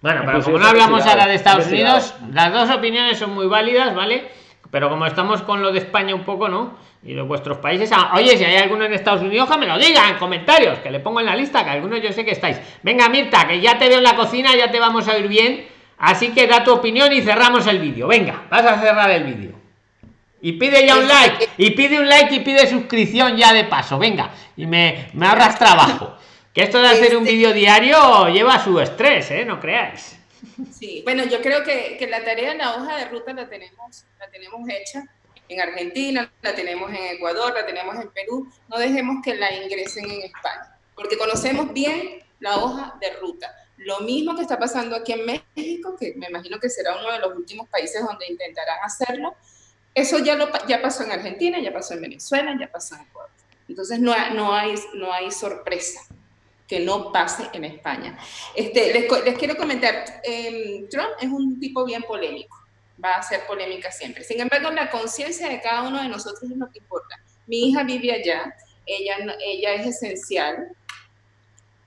Bueno, pero como no hablamos ahora de Estados. Unidos, las dos opiniones son muy válidas, ¿vale? Pero como estamos con lo de España un poco, ¿no? Y de vuestros países, ah, oye, si hay alguno en Estados Unidos, que me lo diga en comentarios, que le pongo en la lista, que algunos yo sé que estáis. Venga, Mirta, que ya te veo en la cocina, ya te vamos a oír bien. Así que da tu opinión y cerramos el vídeo. Venga, vas a cerrar el vídeo. Y pide ya un like, y pide un like y pide suscripción ya de paso. Venga, y me, me ahorras trabajo. Que esto de hacer un Este- vídeo diario lleva su estrés, ¿eh? No creáis. Sí, bueno, yo creo que, que la tarea en la hoja de ruta la tenemos, la tenemos hecha en Argentina, la tenemos en Ecuador, la tenemos en Perú. No dejemos que la ingresen en España, porque conocemos bien la hoja de ruta. Lo mismo que está pasando aquí en México, que me imagino que será uno de los últimos países donde intentarán hacerlo. Eso ya, lo, ya pasó en Argentina, ya pasó en Venezuela, ya pasó en Ecuador. Entonces no, no, hay, no hay sorpresa que no pase en España. Este, les, les quiero comentar, em, Trump es un tipo bien polémico, va a hacer polémica siempre. Sin embargo, la conciencia de cada uno de nosotros es lo que importa. Mi hija vive allá, ella, ella es esencial,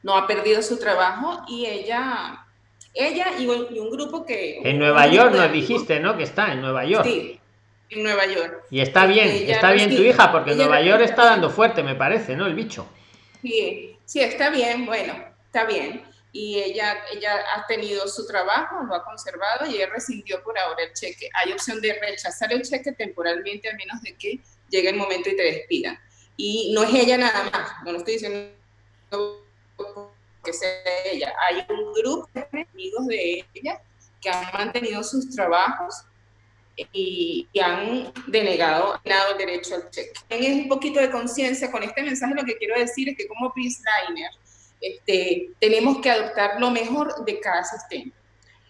no ha perdido su trabajo y ella, ella y un, y un grupo que... En Nueva York nos dijiste, ¿no? Que está en Nueva York. Sí, en Nueva York. Y está bien, Ella está bien tu resiste- hija, porque Nueva York está dando fuerte, me parece, ¿no? El bicho. Sí, sí, está bien, bueno, está bien. Y ella, ella ha tenido su trabajo, lo ha conservado y ella rescindió por ahora el cheque. Hay opción de rechazar el cheque temporalmente a menos de que llegue el momento y te despidan. Y no es ella nada más, no lo estoy diciendo que sea ella. Hay un grupo de amigos de ella que han mantenido sus trabajos y, y han denegado, denegado el derecho al cheque. Es un poquito de conciencia con este mensaje. Lo que quiero decir es que como Liner este, tenemos que adoptar lo mejor de cada sistema.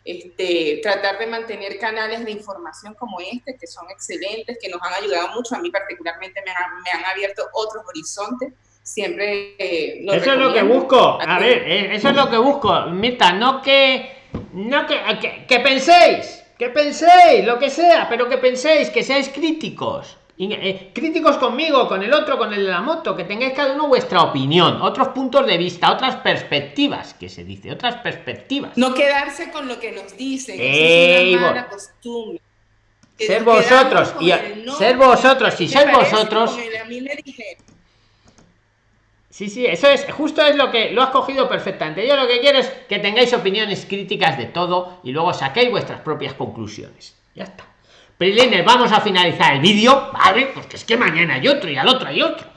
Este, tratar de mantener canales de información como este, que son excelentes, que nos han ayudado mucho. A mí particularmente me han, me han abierto otros horizontes. Siempre eh, lo Eso es lo que busco. A ver, eh, eso es lo que busco. Mirta, no que. No que, que, que penséis. Que penséis, lo que sea, pero que penséis, que seáis críticos. Y, eh, críticos conmigo, con el otro, con el de la moto, que tengáis cada uno vuestra opinión, otros puntos de vista, otras perspectivas, que se dice, otras perspectivas. No quedarse con lo que nos dicen. Ey, es una mala costumbre. Que Ser vosotros, y el no, ser vosotros, si ¿te sois parece? vosotros, el- a mí me. Sí, sí, eso es, justo es lo que lo has cogido perfectamente. Yo lo que quiero es que tengáis opiniones críticas de todo y luego saquéis vuestras propias conclusiones. Ya está. Prilines, vamos a finalizar el vídeo, ¿vale? Porque es que mañana hay otro y al otro hay otro.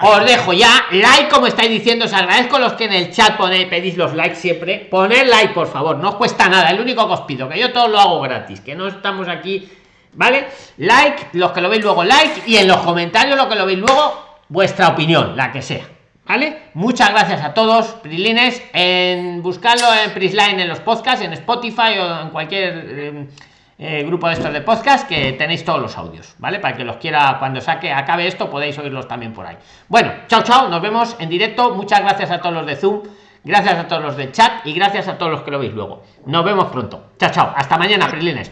Os dejo ya, like como estáis diciendo, os agradezco los que en el chat ponéis, pedís los likes siempre. Poner like, por favor, no os cuesta nada, el único que os pido, que yo todo lo hago gratis, que no estamos aquí, ¿vale? Like, los que lo veis luego like, y en los comentarios lo que lo veis luego, vuestra opinión, la que sea. ¿Vale? Muchas gracias a todos, Prilines. En buscarlo en Prisline en los podcasts, en Spotify o en cualquier eh, eh, grupo de estos de podcast que tenéis todos los audios, ¿vale? Para que los quiera, cuando saque, acabe esto, podéis oírlos también por ahí. Bueno, chao, chao, nos vemos en directo. Muchas gracias a todos los de Zoom, gracias a todos los de chat y gracias a todos los que lo veis luego. Nos vemos pronto. Chao, chao. Hasta mañana, Prilines.